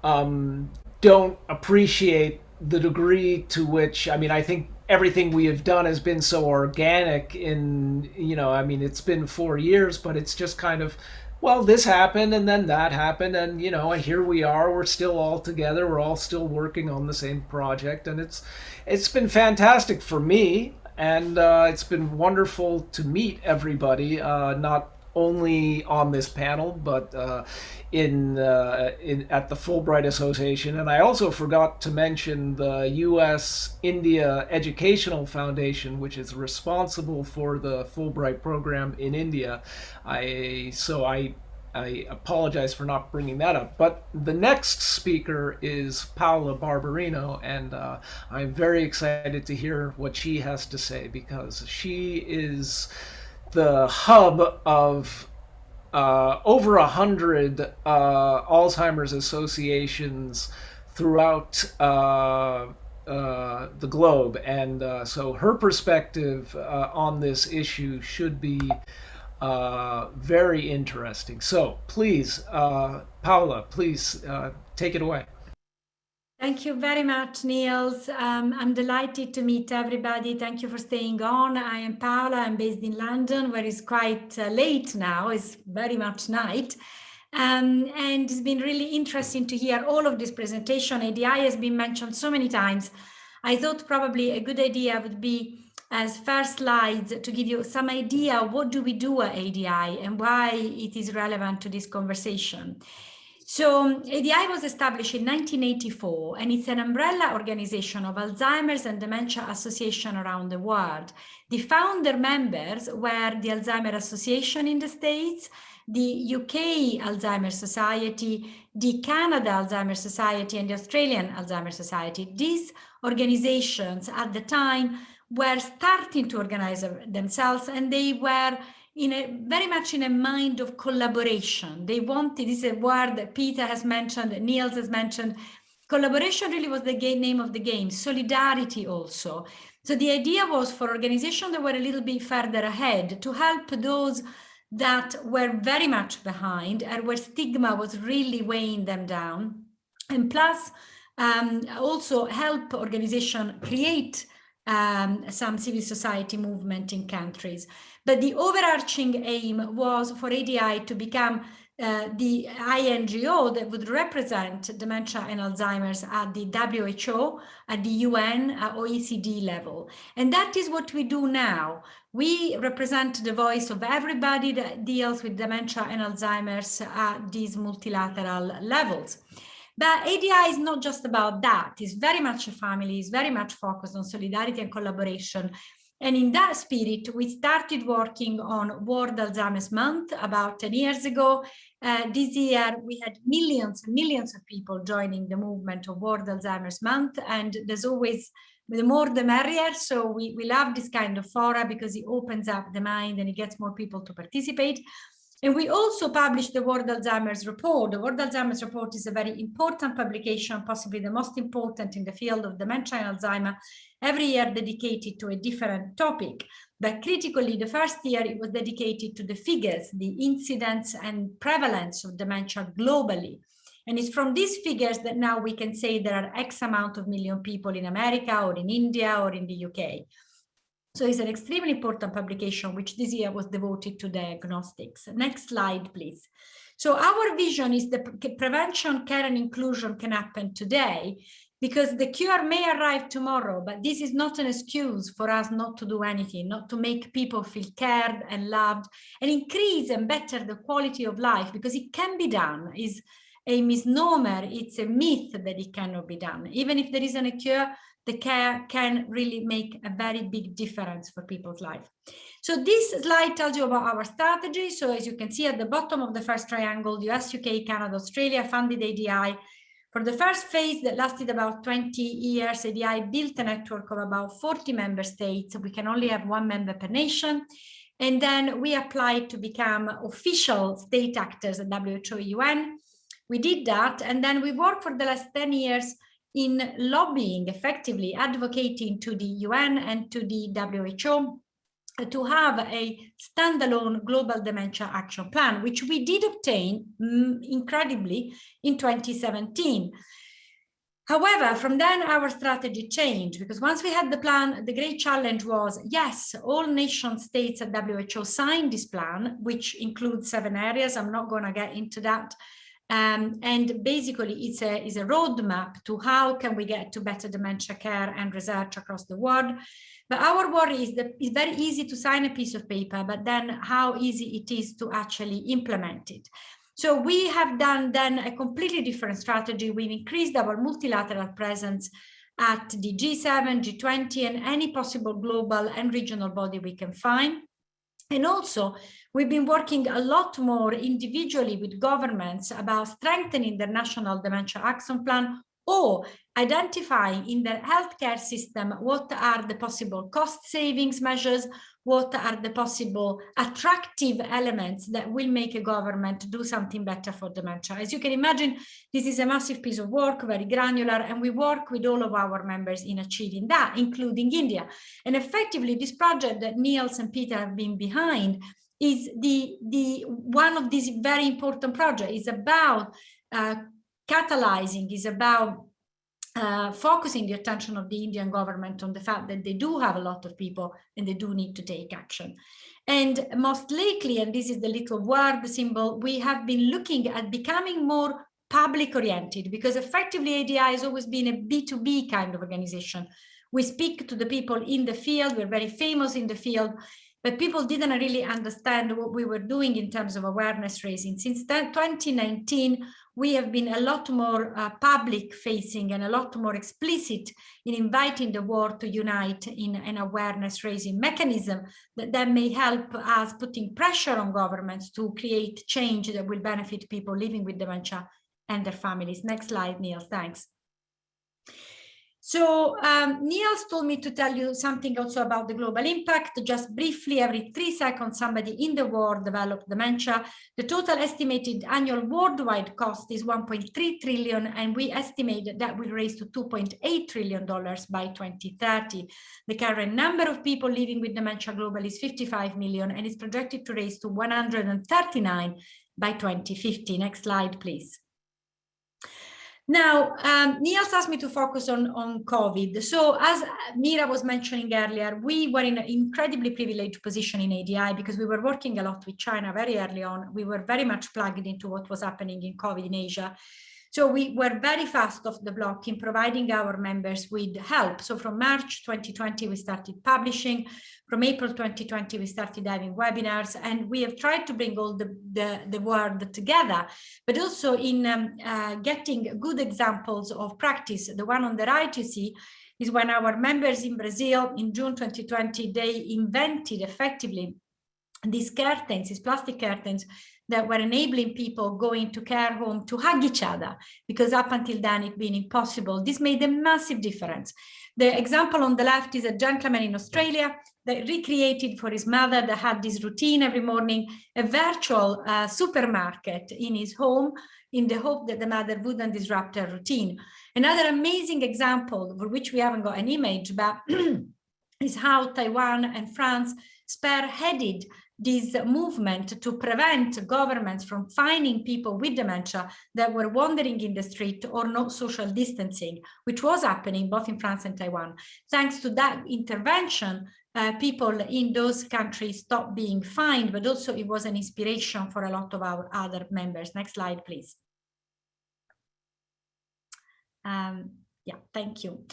um, don't appreciate the degree to which I mean I think everything we have done has been so organic in you know I mean it's been four years but it's just kind of well this happened and then that happened and you know here we are we're still all together we're all still working on the same project and it's it's been fantastic for me and uh, it's been wonderful to meet everybody uh, not only on this panel, but uh, in, uh, in at the Fulbright Association. And I also forgot to mention the U.S. India Educational Foundation, which is responsible for the Fulbright program in India. I so I. I apologize for not bringing that up. But the next speaker is Paola Barbarino, and uh, I'm very excited to hear what she has to say because she is the hub of uh, over a hundred uh, Alzheimer's associations throughout uh, uh the globe, and uh, so her perspective on this issue should be very interesting. So please, Paula, please take it away. Thank you very much, Nils. Um, I'm delighted to meet everybody. Thank you for staying on. I am Paola. I'm based in London, where it's quite uh, late now. It's very much night. Um, and it's been really interesting to hear all of this presentation. ADI has been mentioned so many times. I thought probably a good idea would be as first slides to give you some idea what do we do at ADI and why it is relevant to this conversation. So ADI was established in 1984 and it's an umbrella organization of Alzheimer's and Dementia Association around the world. The founder members were the Alzheimer Association in the States, the UK Alzheimer's Society, the Canada Alzheimer's Society and the Australian Alzheimer's Society. These organizations at the time were starting to organize themselves and they were in a very much in a mind of collaboration. They wanted, this is a word that Peter has mentioned, Nils has mentioned. Collaboration really was the game, name of the game, solidarity also. So the idea was for organizations that were a little bit further ahead to help those that were very much behind and where stigma was really weighing them down. And plus, um, also help organization create um, some civil society movement in countries. But the overarching aim was for ADI to become uh, the INGO that would represent dementia and Alzheimer's at the WHO, at the UN, at OECD level. And that is what we do now. We represent the voice of everybody that deals with dementia and Alzheimer's at these multilateral levels. But ADI is not just about that. It's very much a family. It's very much focused on solidarity and collaboration And in that spirit, we started working on World Alzheimer's Month about 10 years ago. Uh, this year, we had millions and millions of people joining the movement of World Alzheimer's Month. And there's always, the more the merrier. So we, we love this kind of fora because it opens up the mind and it gets more people to participate. And we also published the World Alzheimer's Report. The World Alzheimer's Report is a very important publication, possibly the most important in the field of dementia and Alzheimer, every year dedicated to a different topic. But critically, the first year it was dedicated to the figures, the incidence and prevalence of dementia globally. And it's from these figures that now we can say there are X amount of million people in America or in India or in the UK. So it's an extremely important publication, which this year was devoted to diagnostics. Next slide, please. So our vision is that prevention, care and inclusion can happen today because the cure may arrive tomorrow, but this is not an excuse for us not to do anything, not to make people feel cared and loved and increase and better the quality of life because it can be done is a misnomer, it's a myth that it cannot be done. Even if there isn't a cure, the care can really make a very big difference for people's life. So this slide tells you about our strategy. So as you can see at the bottom of the first triangle, US, UK, Canada, Australia funded ADI. For the first phase that lasted about 20 years, ADI built a network of about 40 member states. We can only have one member per nation. And then we applied to become official state actors at WHO UN. We did that. And then we worked for the last 10 years in lobbying effectively, advocating to the UN and to the WHO to have a standalone global dementia action plan, which we did obtain mm, incredibly in 2017. However, from then our strategy changed because once we had the plan, the great challenge was, yes, all nation states at WHO signed this plan, which includes seven areas. I'm not going to get into that um, and basically, it's a, it's a roadmap to how can we get to better dementia care and research across the world. But our worry is that it's very easy to sign a piece of paper, but then how easy it is to actually implement it. So we have done then a completely different strategy. We've increased our multilateral presence at the G7, G20, and any possible global and regional body we can find. And also, we've been working a lot more individually with governments about strengthening their national dementia action plan or identifying in their healthcare system what are the possible cost savings measures, what are the possible attractive elements that will make a government do something better for dementia. As you can imagine, this is a massive piece of work, very granular, and we work with all of our members in achieving that, including India. And effectively, this project that Nils and Peter have been behind is the, the one of these very important projects is about uh, catalyzing, is about uh, focusing the attention of the Indian government on the fact that they do have a lot of people and they do need to take action. And most likely, and this is the little word symbol, we have been looking at becoming more public oriented because effectively ADI has always been a B2B kind of organization. We speak to the people in the field, we're very famous in the field, but people didn't really understand what we were doing in terms of awareness raising. Since 2019, we have been a lot more uh, public facing and a lot more explicit in inviting the world to unite in an awareness raising mechanism that, that may help us putting pressure on governments to create change that will benefit people living with dementia and their families. Next slide, Neil, thanks. So um, Nils told me to tell you something also about the global impact. Just briefly, every three seconds, somebody in the world developed dementia. The total estimated annual worldwide cost is 1.3 trillion, and we estimate that, will raise to 2.8 trillion dollars by 2030. The current number of people living with dementia globally is 55 million, and is projected to raise to 139 by 2050. Next slide, please. Now, um, Nils asked me to focus on, on COVID. So as Mira was mentioning earlier, we were in an incredibly privileged position in ADI because we were working a lot with China very early on. We were very much plugged into what was happening in COVID in Asia. So we were very fast off the block in providing our members with help. So from March 2020, we started publishing. From April 2020, we started having webinars and we have tried to bring all the, the, the world together, but also in um, uh, getting good examples of practice. The one on the right you see is when our members in Brazil in June 2020, they invented effectively these curtains, these plastic curtains that were enabling people going to care home to hug each other because up until then it had been impossible. This made a massive difference. The example on the left is a gentleman in Australia that recreated for his mother that had this routine every morning, a virtual uh, supermarket in his home in the hope that the mother wouldn't disrupt her routine. Another amazing example for which we haven't got an image, but is how Taiwan and France spearheaded this movement to prevent governments from fining people with dementia that were wandering in the street or not social distancing, which was happening both in France and Taiwan. Thanks to that intervention, uh, people in those countries stopped being fined, but also it was an inspiration for a lot of our other members. Next slide, please. Um, yeah, thank you.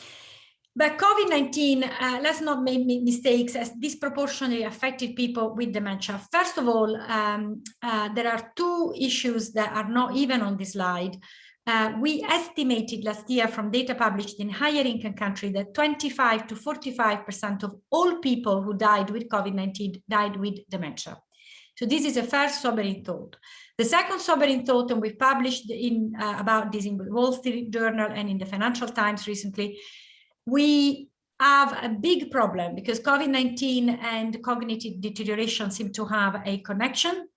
But COVID-19, uh, let's not make mistakes, has disproportionately affected people with dementia. First of all, um, uh, there are two issues that are not even on this slide. Uh, we estimated last year from data published in higher income countries that 25 to 45% of all people who died with COVID-19 died with dementia. So this is a first sobering thought. The second sobering thought, and we published in uh, about this in the Wall Street Journal and in the Financial Times recently, we have a big problem because COVID-19 and cognitive deterioration seem to have a connection.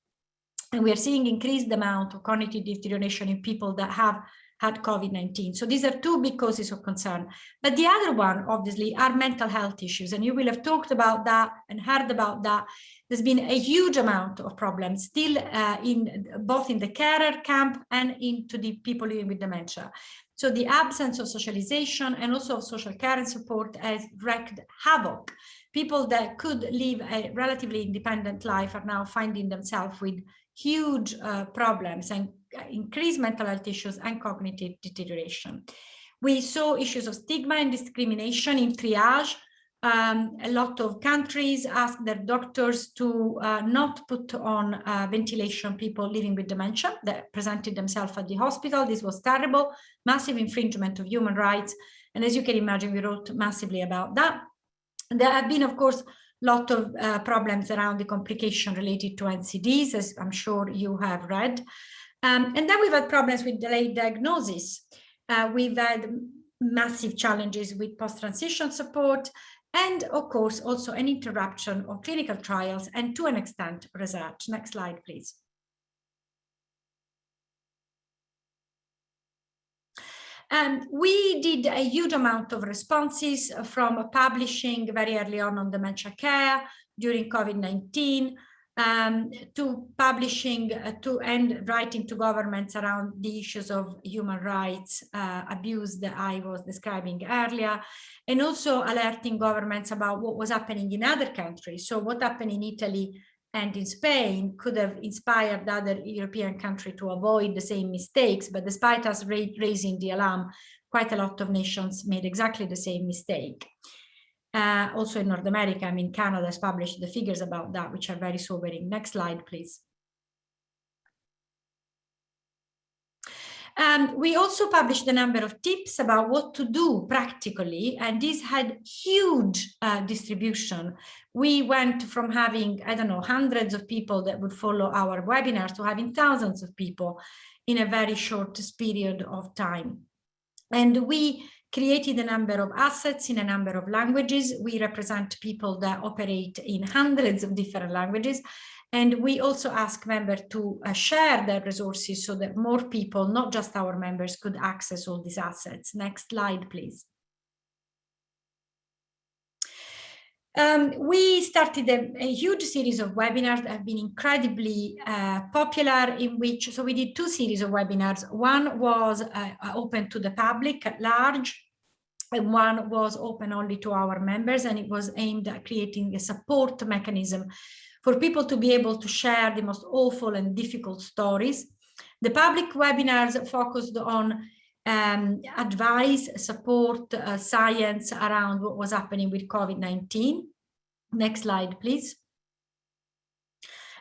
And we are seeing increased amount of cognitive deterioration in people that have had COVID-19. So these are two big causes of concern. But the other one, obviously, are mental health issues. And you will have talked about that and heard about that. There's been a huge amount of problems still uh, in both in the carer camp and into the people living with dementia. So the absence of socialization and also of social care and support has wreaked havoc. People that could live a relatively independent life are now finding themselves with huge uh, problems and increased mental health issues and cognitive deterioration. We saw issues of stigma and discrimination in triage um, a lot of countries ask their doctors to uh, not put on uh, ventilation people living with dementia that presented themselves at the hospital. This was terrible, massive infringement of human rights. And as you can imagine, we wrote massively about that. There have been, of course, a lot of uh, problems around the complication related to NCDs, as I'm sure you have read. Um, and then we've had problems with delayed diagnosis. Uh, we've had massive challenges with post-transition support, and of course also an interruption of clinical trials and to an extent research. Next slide, please. And we did a huge amount of responses from publishing very early on on dementia care during COVID-19 um, to publishing uh, to and writing to governments around the issues of human rights uh, abuse that I was describing earlier, and also alerting governments about what was happening in other countries. So what happened in Italy and in Spain could have inspired other European countries to avoid the same mistakes, but despite us ra raising the alarm, quite a lot of nations made exactly the same mistake. Uh, also in North America, I mean, Canada has published the figures about that, which are very sobering. Next slide, please. And we also published a number of tips about what to do practically, and this had huge uh, distribution. We went from having, I don't know, hundreds of people that would follow our webinars to having thousands of people in a very short period of time. And we created a number of assets in a number of languages. We represent people that operate in hundreds of different languages. And we also ask members to uh, share their resources so that more people, not just our members, could access all these assets. Next slide, please. Um, we started a, a, huge series of webinars that have been incredibly uh, popular in which, so we did two series of webinars. One was uh, open to the public at large and one was open only to our members and it was aimed at creating a support mechanism for people to be able to share the most awful and difficult stories. The public webinars focused on um, advice, support, uh, science around what was happening with COVID-19. Next slide, please.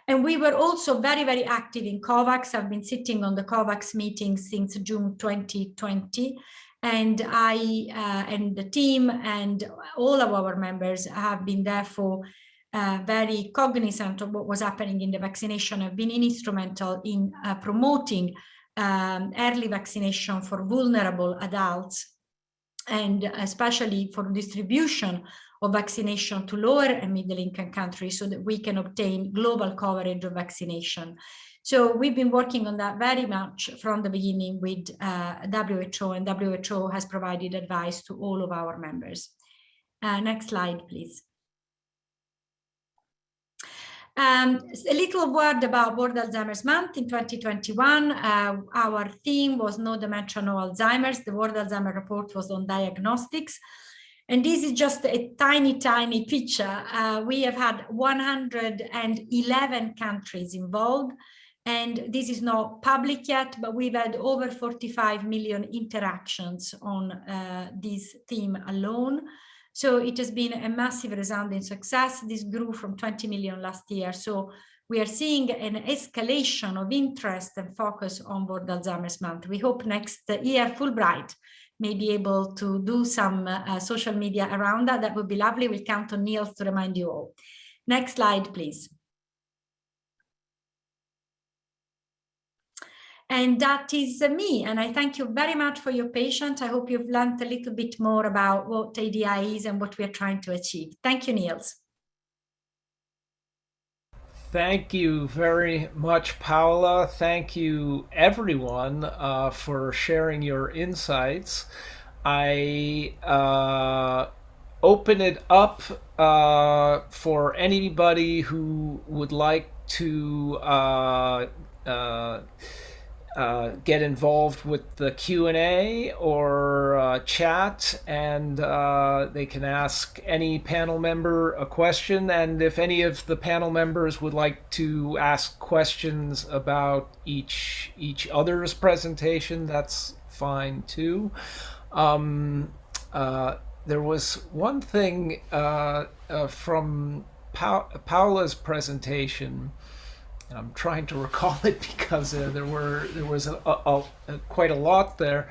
And we were also very, very active in COVAX. I've been sitting on the COVAX meeting since June 2020. And I uh, and the team and all of our members have been therefore uh, very cognizant of what was happening in the vaccination, have been instrumental in uh, promoting um, early vaccination for vulnerable adults and especially for distribution of vaccination to lower and middle income countries so that we can obtain global coverage of vaccination. So we've been working on that very much from the beginning with uh, WHO and WHO has provided advice to all of our members. Uh, next slide, please. Um, a little word about World Alzheimer's Month in 2021. Uh, our theme was Know Dementia, Know Alzheimer's. The World Alzheimer Report was on diagnostics. And this is just a tiny, tiny picture. Uh, we have had 111 countries involved. And this is not public yet, but we've had over 45 million interactions on uh, this theme alone. So it has been a massive resounding success. This grew from 20 million last year. So we are seeing an escalation of interest and focus on World Alzheimer's Month. We hope next year Fulbright may be able to do some uh, social media around that. That would be lovely. We'll count on Nils to remind you all. Next slide, please. And that is uh, me. And I thank you very much for your patience. I hope you've learned a little bit more about what ADI is and what we're trying to achieve. Thank you, Nils. Thank you very much, Paola. Thank you, everyone, uh, for sharing your insights. I uh, open it up uh, for anybody who would like to uh, uh, uh, get involved with the Q&A or uh, chat and uh, they can ask any panel member a question. And if any of the panel members would like to ask questions about each each other's presentation that's fine too. Um, uh, there was one thing uh, from pa Paola's presentation I'm trying to recall it because uh, there were there was a, a, a, quite a lot there,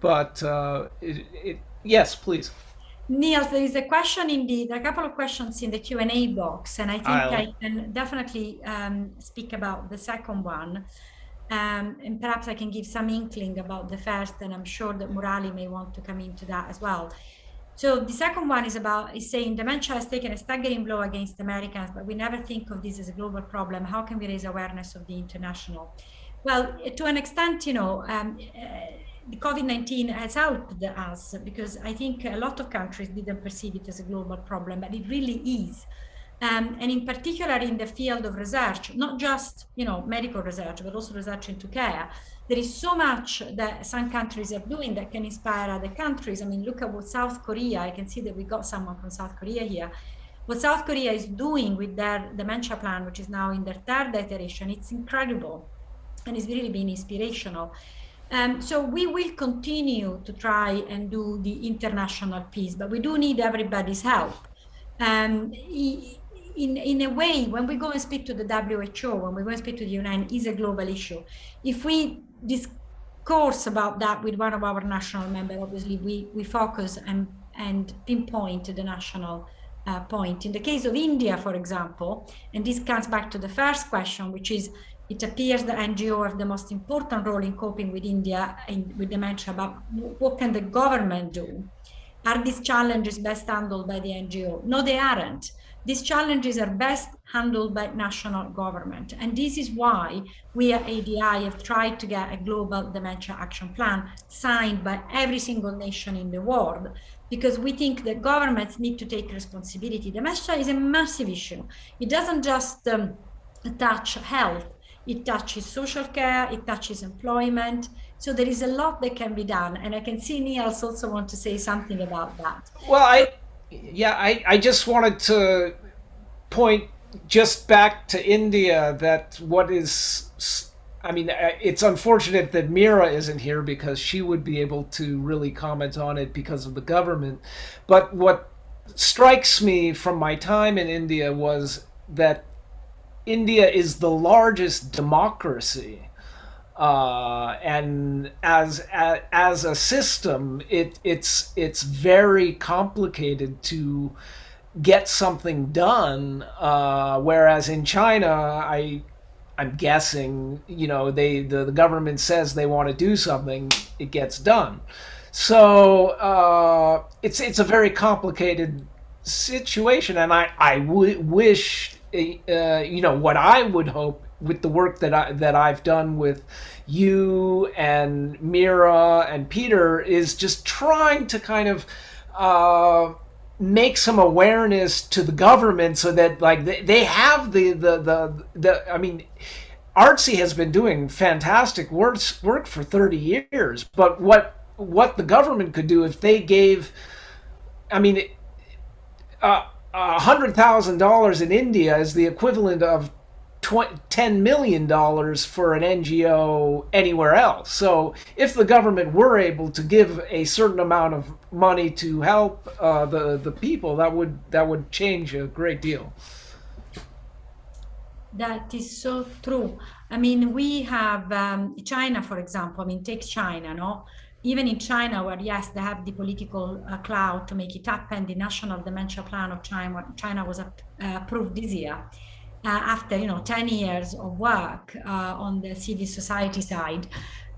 but uh, it, it, yes, please. Nils, there is a question indeed, a couple of questions in the Q&A box, and I think I'll... I can definitely um, speak about the second one. Um, and perhaps I can give some inkling about the first, and I'm sure that Murali may want to come into that as well. So the second one is about is saying dementia has taken a staggering blow against Americans, but we never think of this as a global problem. How can we raise awareness of the international? Well, to an extent, you know, um, uh, COVID-19 has helped us because I think a lot of countries didn't perceive it as a global problem, but it really is. Um, and in particular in the field of research, not just you know medical research, but also research into care. There is so much that some countries are doing that can inspire other countries. I mean, look at what South Korea. I can see that we got someone from South Korea here. What South Korea is doing with their dementia plan, which is now in their third iteration, it's incredible, and it's really been inspirational. Um, so we will continue to try and do the international piece, but we do need everybody's help. Um, in, in a way, when we go and speak to the WHO, when we go and speak to the UN, is a global issue. If we discourse about that with one of our national members, obviously we, we focus and, and pinpoint the national uh, point. In the case of India, for example, and this comes back to the first question, which is it appears that NGO have the most important role in coping with India and with dementia, but what can the government do? Are these challenges best handled by the NGO? No, they aren't. These challenges are best handled by national government. And this is why we at ADI have tried to get a global dementia action plan signed by every single nation in the world, because we think that governments need to take responsibility. Dementia is a massive issue. It doesn't just um, touch health, it touches social care, it touches employment. So there is a lot that can be done. And I can see Nils also want to say something about that. Well, I, yeah, I, I just wanted to point just back to India that what is, I mean, uh, it's unfortunate that Meera isn't here because she would be able to really comment on it because of the government. But what strikes me from my time in India was that India is the largest democracy uh, and as, as as a system, it it's it's very complicated to get something done. Uh, whereas in China, I I'm guessing, you know, they the, the government says they want to do something, it gets done. So uh, it's it's a very complicated situation, and I I w- wish uh, you know what I would hope with the work that I that I've done with you and Meera and Peter is just trying to kind of uh, make some awareness to the government so that like they, they have the, the the the I mean ARDSI has been doing fantastic work work for 30 years but what what the government could do if they gave I mean uh, a hundred thousand dollars in India is the equivalent of 10 million dollars for an NGO anywhere else. So if the government were able to give a certain amount of money to help uh, the the people, that would that would change a great deal. That is so true. I mean, we have um, China, for example. I mean, take China, no? Even in China, where yes, they have the political uh, clout to make it happen, the national dementia plan of China, China was uh, approved this year after you know 10 years of work uh, on the civil society side.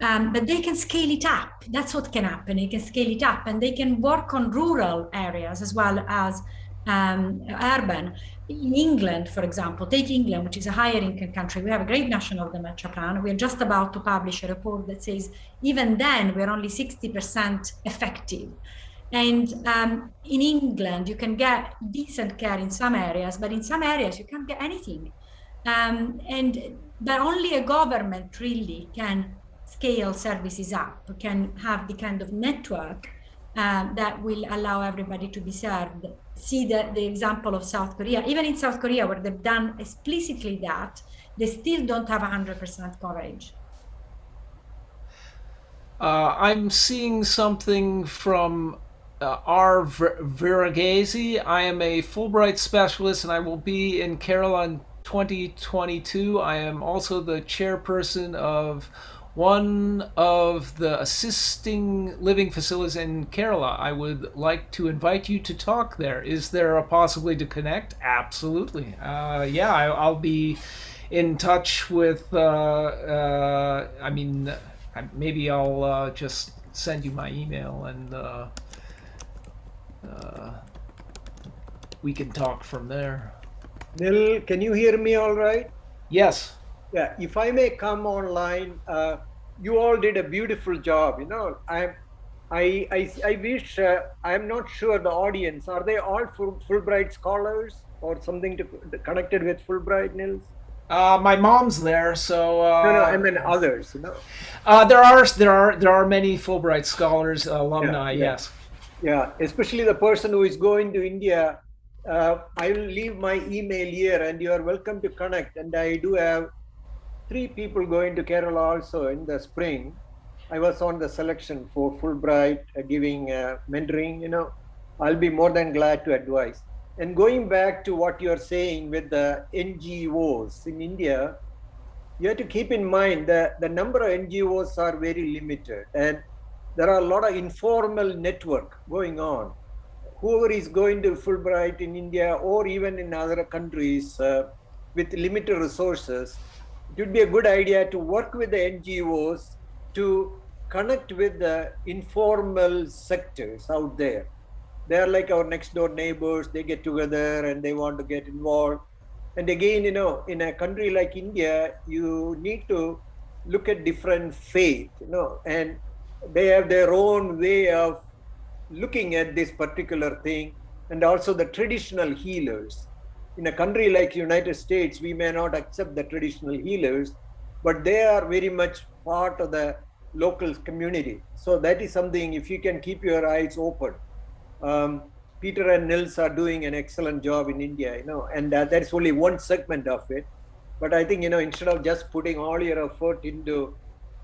Um, but they can scale it up. That's what can happen. They can scale it up and they can work on rural areas as well as um, urban. In England, for example, take England, which is a higher income country, we have a great national dementia plan. We're just about to publish a report that says even then we're only 60% effective. And um, in England, you can get decent care in some areas, but in some areas you can't get anything. Um, and but only a government really can scale services up, can have the kind of network uh, that will allow everybody to be served. See the, the example of South Korea. Even in South Korea, where they've done explicitly that, they still don't have 100% coverage. Uh, I'm seeing something from uh, R. Viragesi. I am a Fulbright specialist and I will be in Kerala in 2022. I am also the chairperson of one of the assisting living facilities in Kerala. I would like to invite you to talk there. Is there a possibility to connect? Absolutely. Uh, yeah, I, will be in touch with, uh, uh, I mean, maybe I'll uh, just send you my email and uh, we can talk from there. Nil, can you hear me all right? Yes. Yeah, if I may come online, uh, you all did a beautiful job. You know, I'm, I, I, I wish, uh, I'm not sure the audience, are they all full, Fulbright scholars or something to, connected with Fulbright, Nils? Uh, my mom's there, so uh, no, no, I mean others. You know, uh, there are there are there are many Fulbright scholars, alumni. Yeah, yeah. Yes. Yeah, especially the person who is going to India. Uh, I will leave my email here and you are welcome to connect. And I do have three people going to Kerala also in the spring. I was on the selection for Fulbright, uh, giving uh, mentoring, you know. I'll be more than glad to advise. And going back to what you're saying with the NGOs in India, you have to keep in mind that the number of NGOs are very limited. And there are a lot of informal network going on. Whoever is going to Fulbright in India or even in other countries uh, with limited resources, it would be a good idea to work with the NGOs to connect with the informal sectors out there. They are like our next door neighbors, they get together and they want to get involved. And again, you know, in a country like India, you need to look at different faith, you know, and they have their own way of looking at this particular thing and also the traditional healers. In a country like united states we may not accept the traditional healers but they are very much part of the local community. So that is something if you can keep your eyes open um, peter and nils are doing an excellent job in india you know and uh, that's only one segment of it. But i think you know instead of just putting all your effort into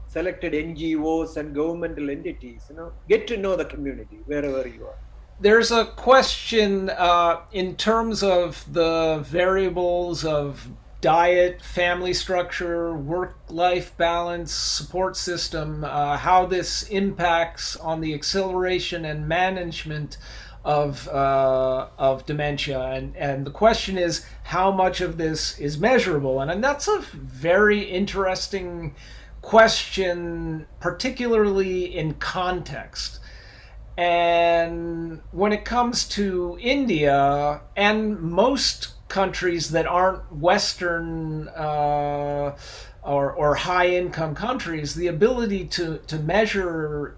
selected NGOs and governmental entities, you know, get to know the community wherever you are. There's a question uh, in terms of the variables of diet, family structure, work-life balance, support system, uh, how this impacts on the acceleration and management of uh, of dementia, and and the question is how much of this is measurable, and, and that's a very interesting question, particularly in context. And when it comes to India and most countries that aren't Western uh, or, or high income countries, the ability to, to measure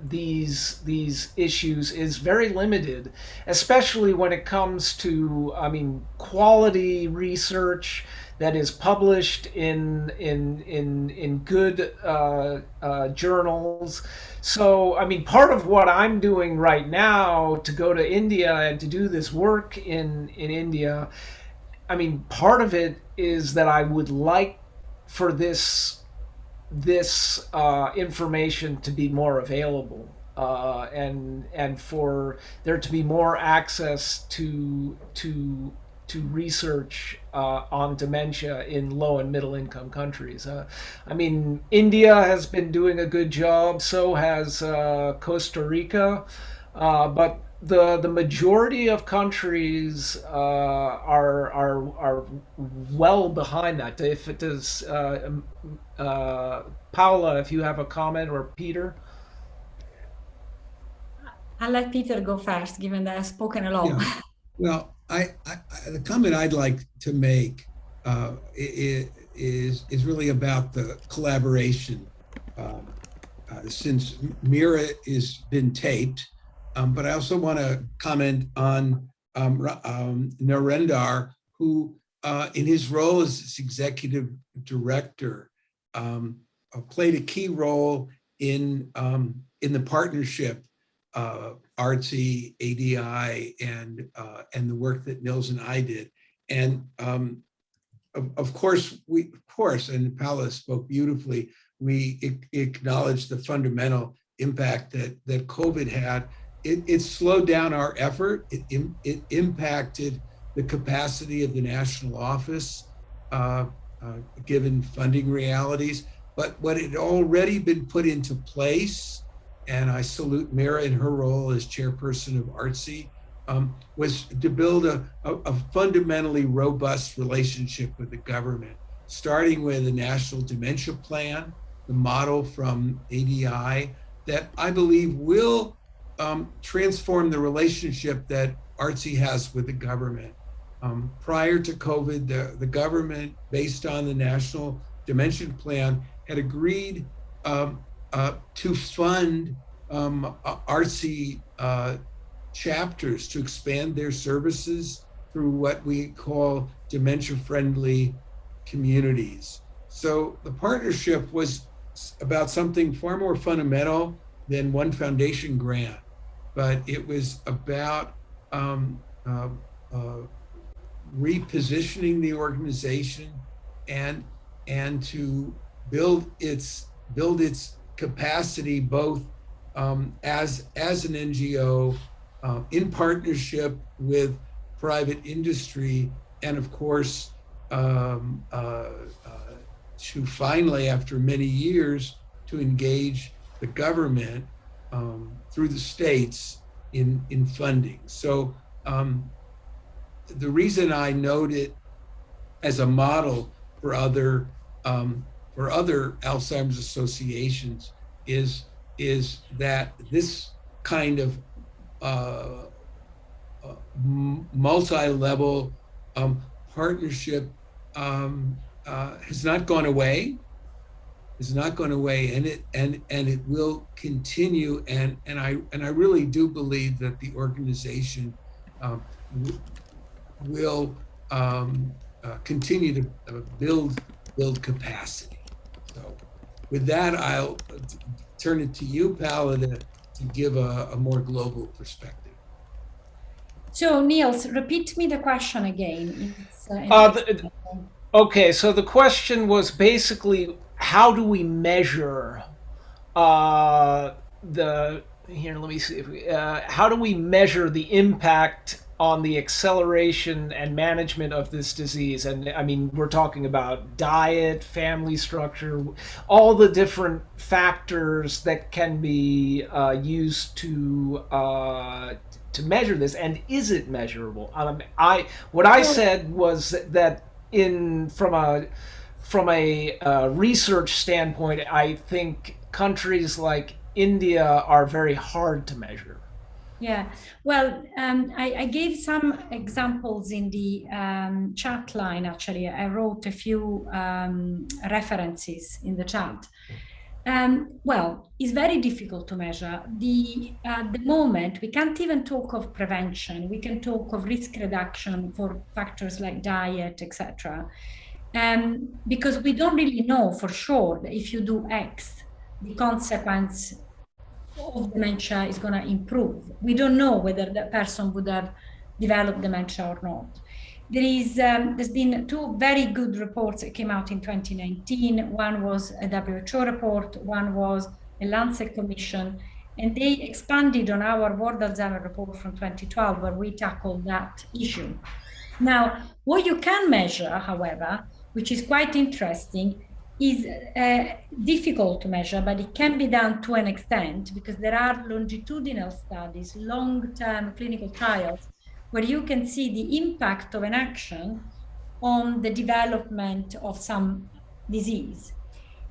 these these issues is very limited, especially when it comes to I mean quality research that is published in in in in good uh, uh, journals. So I mean, part of what I'm doing right now to go to India and to do this work in in India, I mean, part of it is that I would like for this this uh, information to be more available uh, and and for there to be more access to to to research uh, on dementia in low and middle income countries. Uh, I mean, India has been doing a good job, so has uh, Costa Rica, uh, but the the majority of countries uh, are are are well behind that. If it is uh, uh, Paula, if you have a comment, or Peter. I'll let Peter go first, given that I've spoken a lot. Yeah. Well, I, I, the comment I'd like to make uh, is is really about the collaboration. Um, uh, since Meera has been taped, um, but I also want to comment on um, um, Narendar, who uh, in his role as executive director um, uh, played a key role in, um, in the partnership uh, ARDSI, ADI, and, uh, and the work that Nils and I did. And um, of, of, course, we, of course, and Paula spoke beautifully, we acknowledge the fundamental impact that, that COVID had it, it slowed down our effort. It, it impacted the capacity of the national office, uh, uh, given funding realities. But what had already been put into place, and I salute Meera in her role as chairperson of ARDSI, um, was to build a, a, a, fundamentally robust relationship with the government, starting with the national dementia plan, the model from ADI that I believe will um, transform the relationship that ARDSI has with the government. Um, prior to COVID, the, the government, based on the National Dementia Plan, had agreed um, uh, to fund um, ARDSI uh, chapters to expand their services through what we call dementia-friendly communities. So the partnership was about something far more fundamental than one foundation grant but it was about um, uh, uh, repositioning the organization and and to build its build its capacity both um, as as an NGO uh, in partnership with private industry and of course um, uh, uh, to finally after many years to engage the government um, through the states in, in funding. So um, the reason I note it as a model for other um, for other Alzheimer's associations is is that this kind of uh, uh, multi-level um, partnership um, uh, has not gone away is not going away and it and and it will continue and and I and I really do believe that the organization um, will um, uh, continue to uh, build build capacity. So with that, I'll turn it to you, Paula, to, to give a, a more global perspective. So Nils, repeat me the question again. Uh, uh, the, okay, so the question was basically how do we measure uh, the here let me see if we, uh, how do we measure the impact on the acceleration and management of this disease. And I mean, we're talking about diet, family structure, all the different factors that can be uh, used to uh, to measure this. And is it measurable? Um, I what I said was that in from a from a uh, research standpoint, I think countries like India are very hard to measure. Yeah, well, um, I, I, gave some examples in the um, chat line. Actually, I wrote a few um, references in the chat. Um, well, it's very difficult to measure. The at the moment we can't even talk of prevention. We can talk of risk reduction for factors like diet, etc. Um, because we don't really know for sure that if you do X, the consequence of dementia is going to improve. We don't know whether that person would have developed dementia or not. There is, um, there's been two very good reports that came out in 2019. One was a WHO report, one was a Lancet Commission, and they expanded on our World Alzheimer report from 2012, where we tackled that issue. Now, what you can measure, however, which is quite interesting, is uh, difficult to measure, but it can be done to an extent because there are longitudinal studies, long-term clinical trials, where you can see the impact of an action on the development of some disease.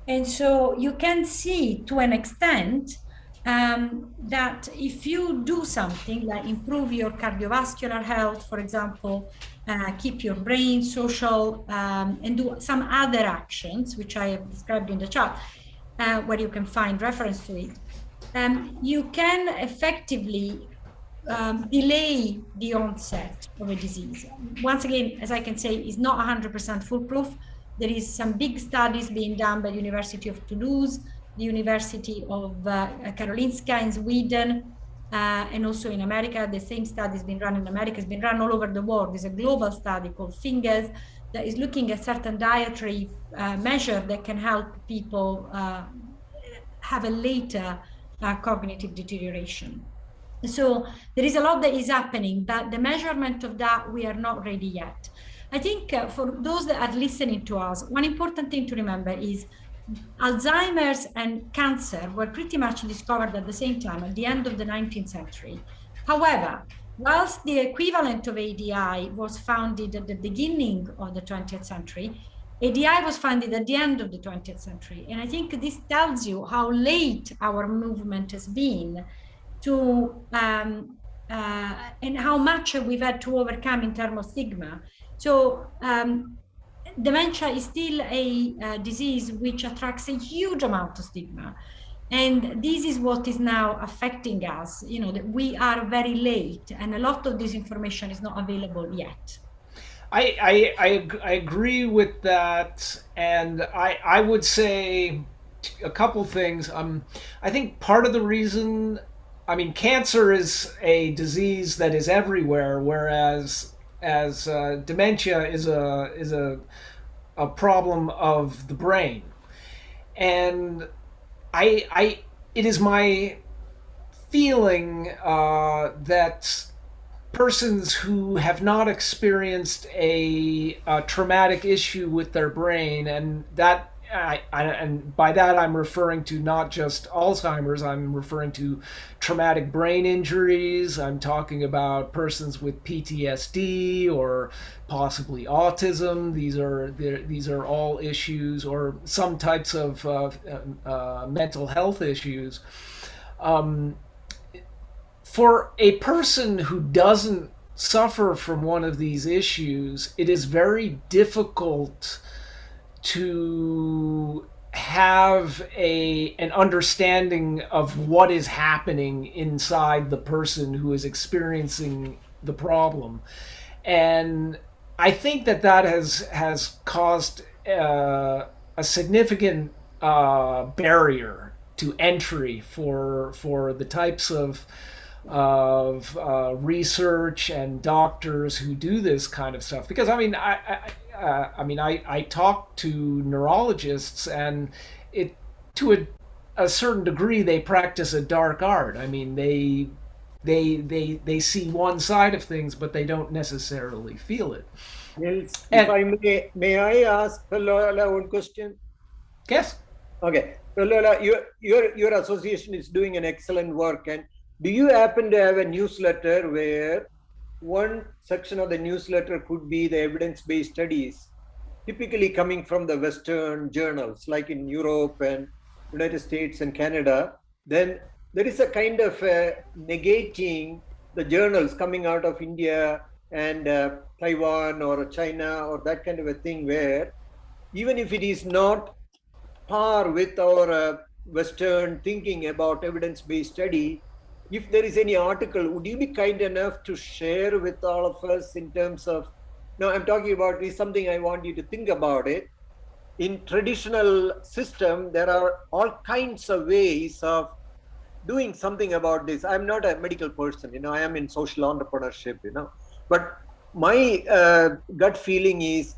And so you can see to an extent um, that if you do something like improve your cardiovascular health, for example, uh, keep your brain social, um, and do some other actions, which I have described in the chart, uh, where you can find reference to it, um, you can effectively um, delay the onset of a disease. Once again, as I can say, is not 100% foolproof. There is some big studies being done by the University of Toulouse, the University of uh, Karolinska in Sweden, uh, and also in America. The same study has been run in America, it's been run all over the world. There's a global study called FINGERS that is looking at certain dietary uh, measure that can help people uh, have a later uh, cognitive deterioration. So there is a lot that is happening, but the measurement of that, we are not ready yet. I think uh, for those that are listening to us, one important thing to remember is Alzheimer's and cancer were pretty much discovered at the same time at the end of the 19th century. However, whilst the equivalent of ADI was founded at the beginning of the 20th century, ADI was founded at the end of the 20th century. And I think this tells you how late our movement has been to, um, uh, and how much we've had to overcome in terms of stigma. So um, dementia is still a uh, disease which attracts a huge amount of stigma. And this is what is now affecting us, you know, that we are very late and a lot of this information is not available yet. I, I, I, I agree with that. And I, I would say a couple things. Um, I think part of the reason, I mean, cancer is a disease that is everywhere, whereas as uh, dementia is a is a a problem of the brain, and I I it is my feeling uh, that persons who have not experienced a, a, traumatic issue with their brain and that I, I, and by that I'm referring to not just Alzheimer's, I'm referring to traumatic brain injuries. I'm talking about persons with PTSD or possibly autism. These are these are all issues, or some types of uh, uh, mental health issues. Um, for a person who doesn't suffer from one of these issues, it is very difficult to have a an understanding of what is happening inside the person who is experiencing the problem. And i think that that has has caused uh, a significant uh, barrier to entry for for the types of of uh, research and doctors who do this kind of stuff. Because i mean I, I uh, I mean, I, I talk to neurologists and it to a, a certain degree they practice a dark art. I mean, they they they they see one side of things, but they don't necessarily feel it. Nils, And- if I may, may I ask Lola one question? Yes. Okay, so Lola, your your your association is doing an excellent work, and do you happen to have a newsletter where one section of the newsletter could be the evidence-based studies, typically coming from the Western journals, like in Europe and United States and Canada? Then there is a kind of uh, negating the journals coming out of India and uh, Taiwan or China or that kind of a thing, where even if it is not par with our uh, Western thinking about evidence-based study, if there is any article, would you be kind enough to share with all of us in terms of, no, I'm talking about is something I want you to think about it. In traditional system, there are all kinds of ways of doing something about this. I'm not a medical person, you know, I am in social entrepreneurship, you know, but my uh, gut feeling is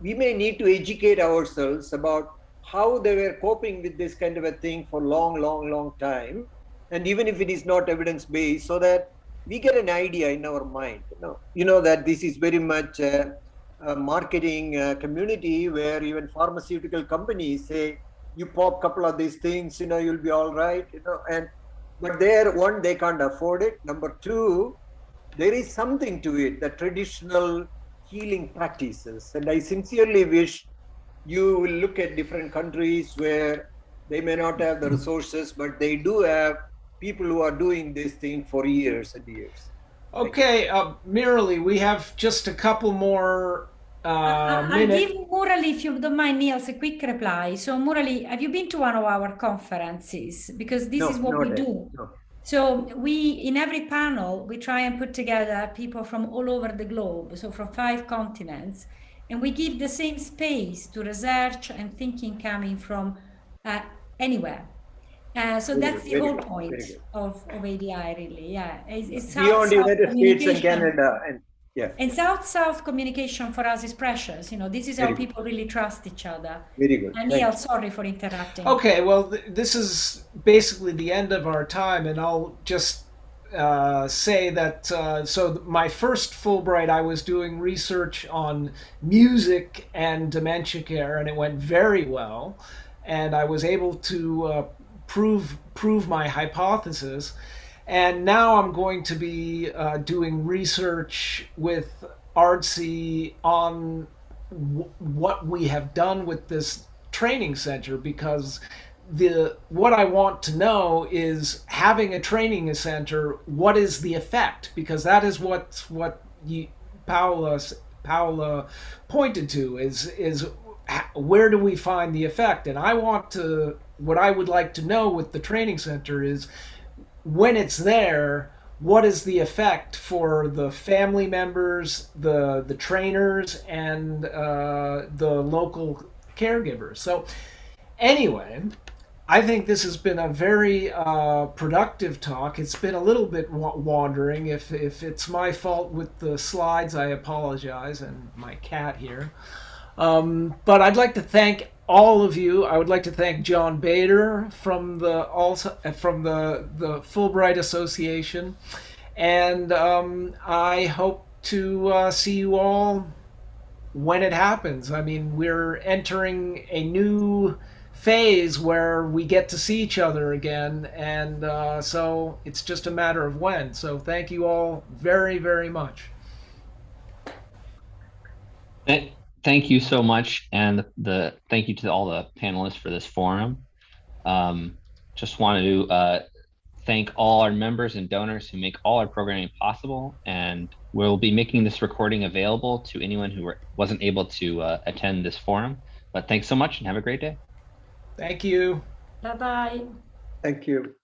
we may need to educate ourselves about how they were coping with this kind of a thing for long, long, long time. And even if it is not evidence based, so that we get an idea in our mind. You know, you know that this is very much a, a marketing uh, community where even pharmaceutical companies say, you pop a couple of these things, you know, you'll be all right. You know, and but there, one, they can't afford it. Number two, there is something to it, the traditional healing practices. And I sincerely wish you will look at different countries where they may not have the resources, but they do have people who are doing this thing for years and years. Okay, uh, Murali, we have just a couple more uh, I- I'll give Murali, if you don't mind, Nils, a quick reply. So, Murali, have you been to one of our conferences? Because this No, is what we yet. do. No. So we, in every panel, we try and put together people from all over the globe, so from five continents, and we give the same space to research and thinking coming from uh, anywhere. Uh, so Very that's the very whole good, point of, of ADI, really. Yeah, it's, it's Beyond South-South United States and communication. Canada, and yeah, And South-South communication for us is precious. You know, this is how good. people really trust each other. very good. And Neil, sorry for interrupting. Okay, well, th- this is basically the end of our time, and I'll just uh, say that uh, so th- my first Fulbright, I was doing research on music and dementia care, and it went very well, and I was able to uh, prove prove my hypothesis. And now I'm going to be uh, doing research with ARDSI on what we have done with this training center because the what I want to know is having a training center what is the effect because that is what what you, Paula Paula pointed to is is where do we find the effect and I want to what I would like to know with the training center is when it's there what is the effect for the family members the the trainers and uh, the local caregivers? So anyway i think this has been a very uh, productive talk. It's been a little bit wa- wandering. If if it's my fault with the slides i apologize and my cat here. Um, but I'd like to thank all of you. I would like to thank John Bader from the also from the the Fulbright Association, and um, I hope to uh, see you all when it happens. I mean, we're entering a new phase where we get to see each other again, and uh, so it's just a matter of when. So thank you all very very much. Thank you so much, and the thank you to all the panelists for this forum. Um, just wanted to uh, thank all our members and donors who make all our programming possible, and we'll be making this recording available to anyone who were, wasn't able to uh, attend this forum. But thanks so much, and have a great day. Thank you. Bye bye. Thank you.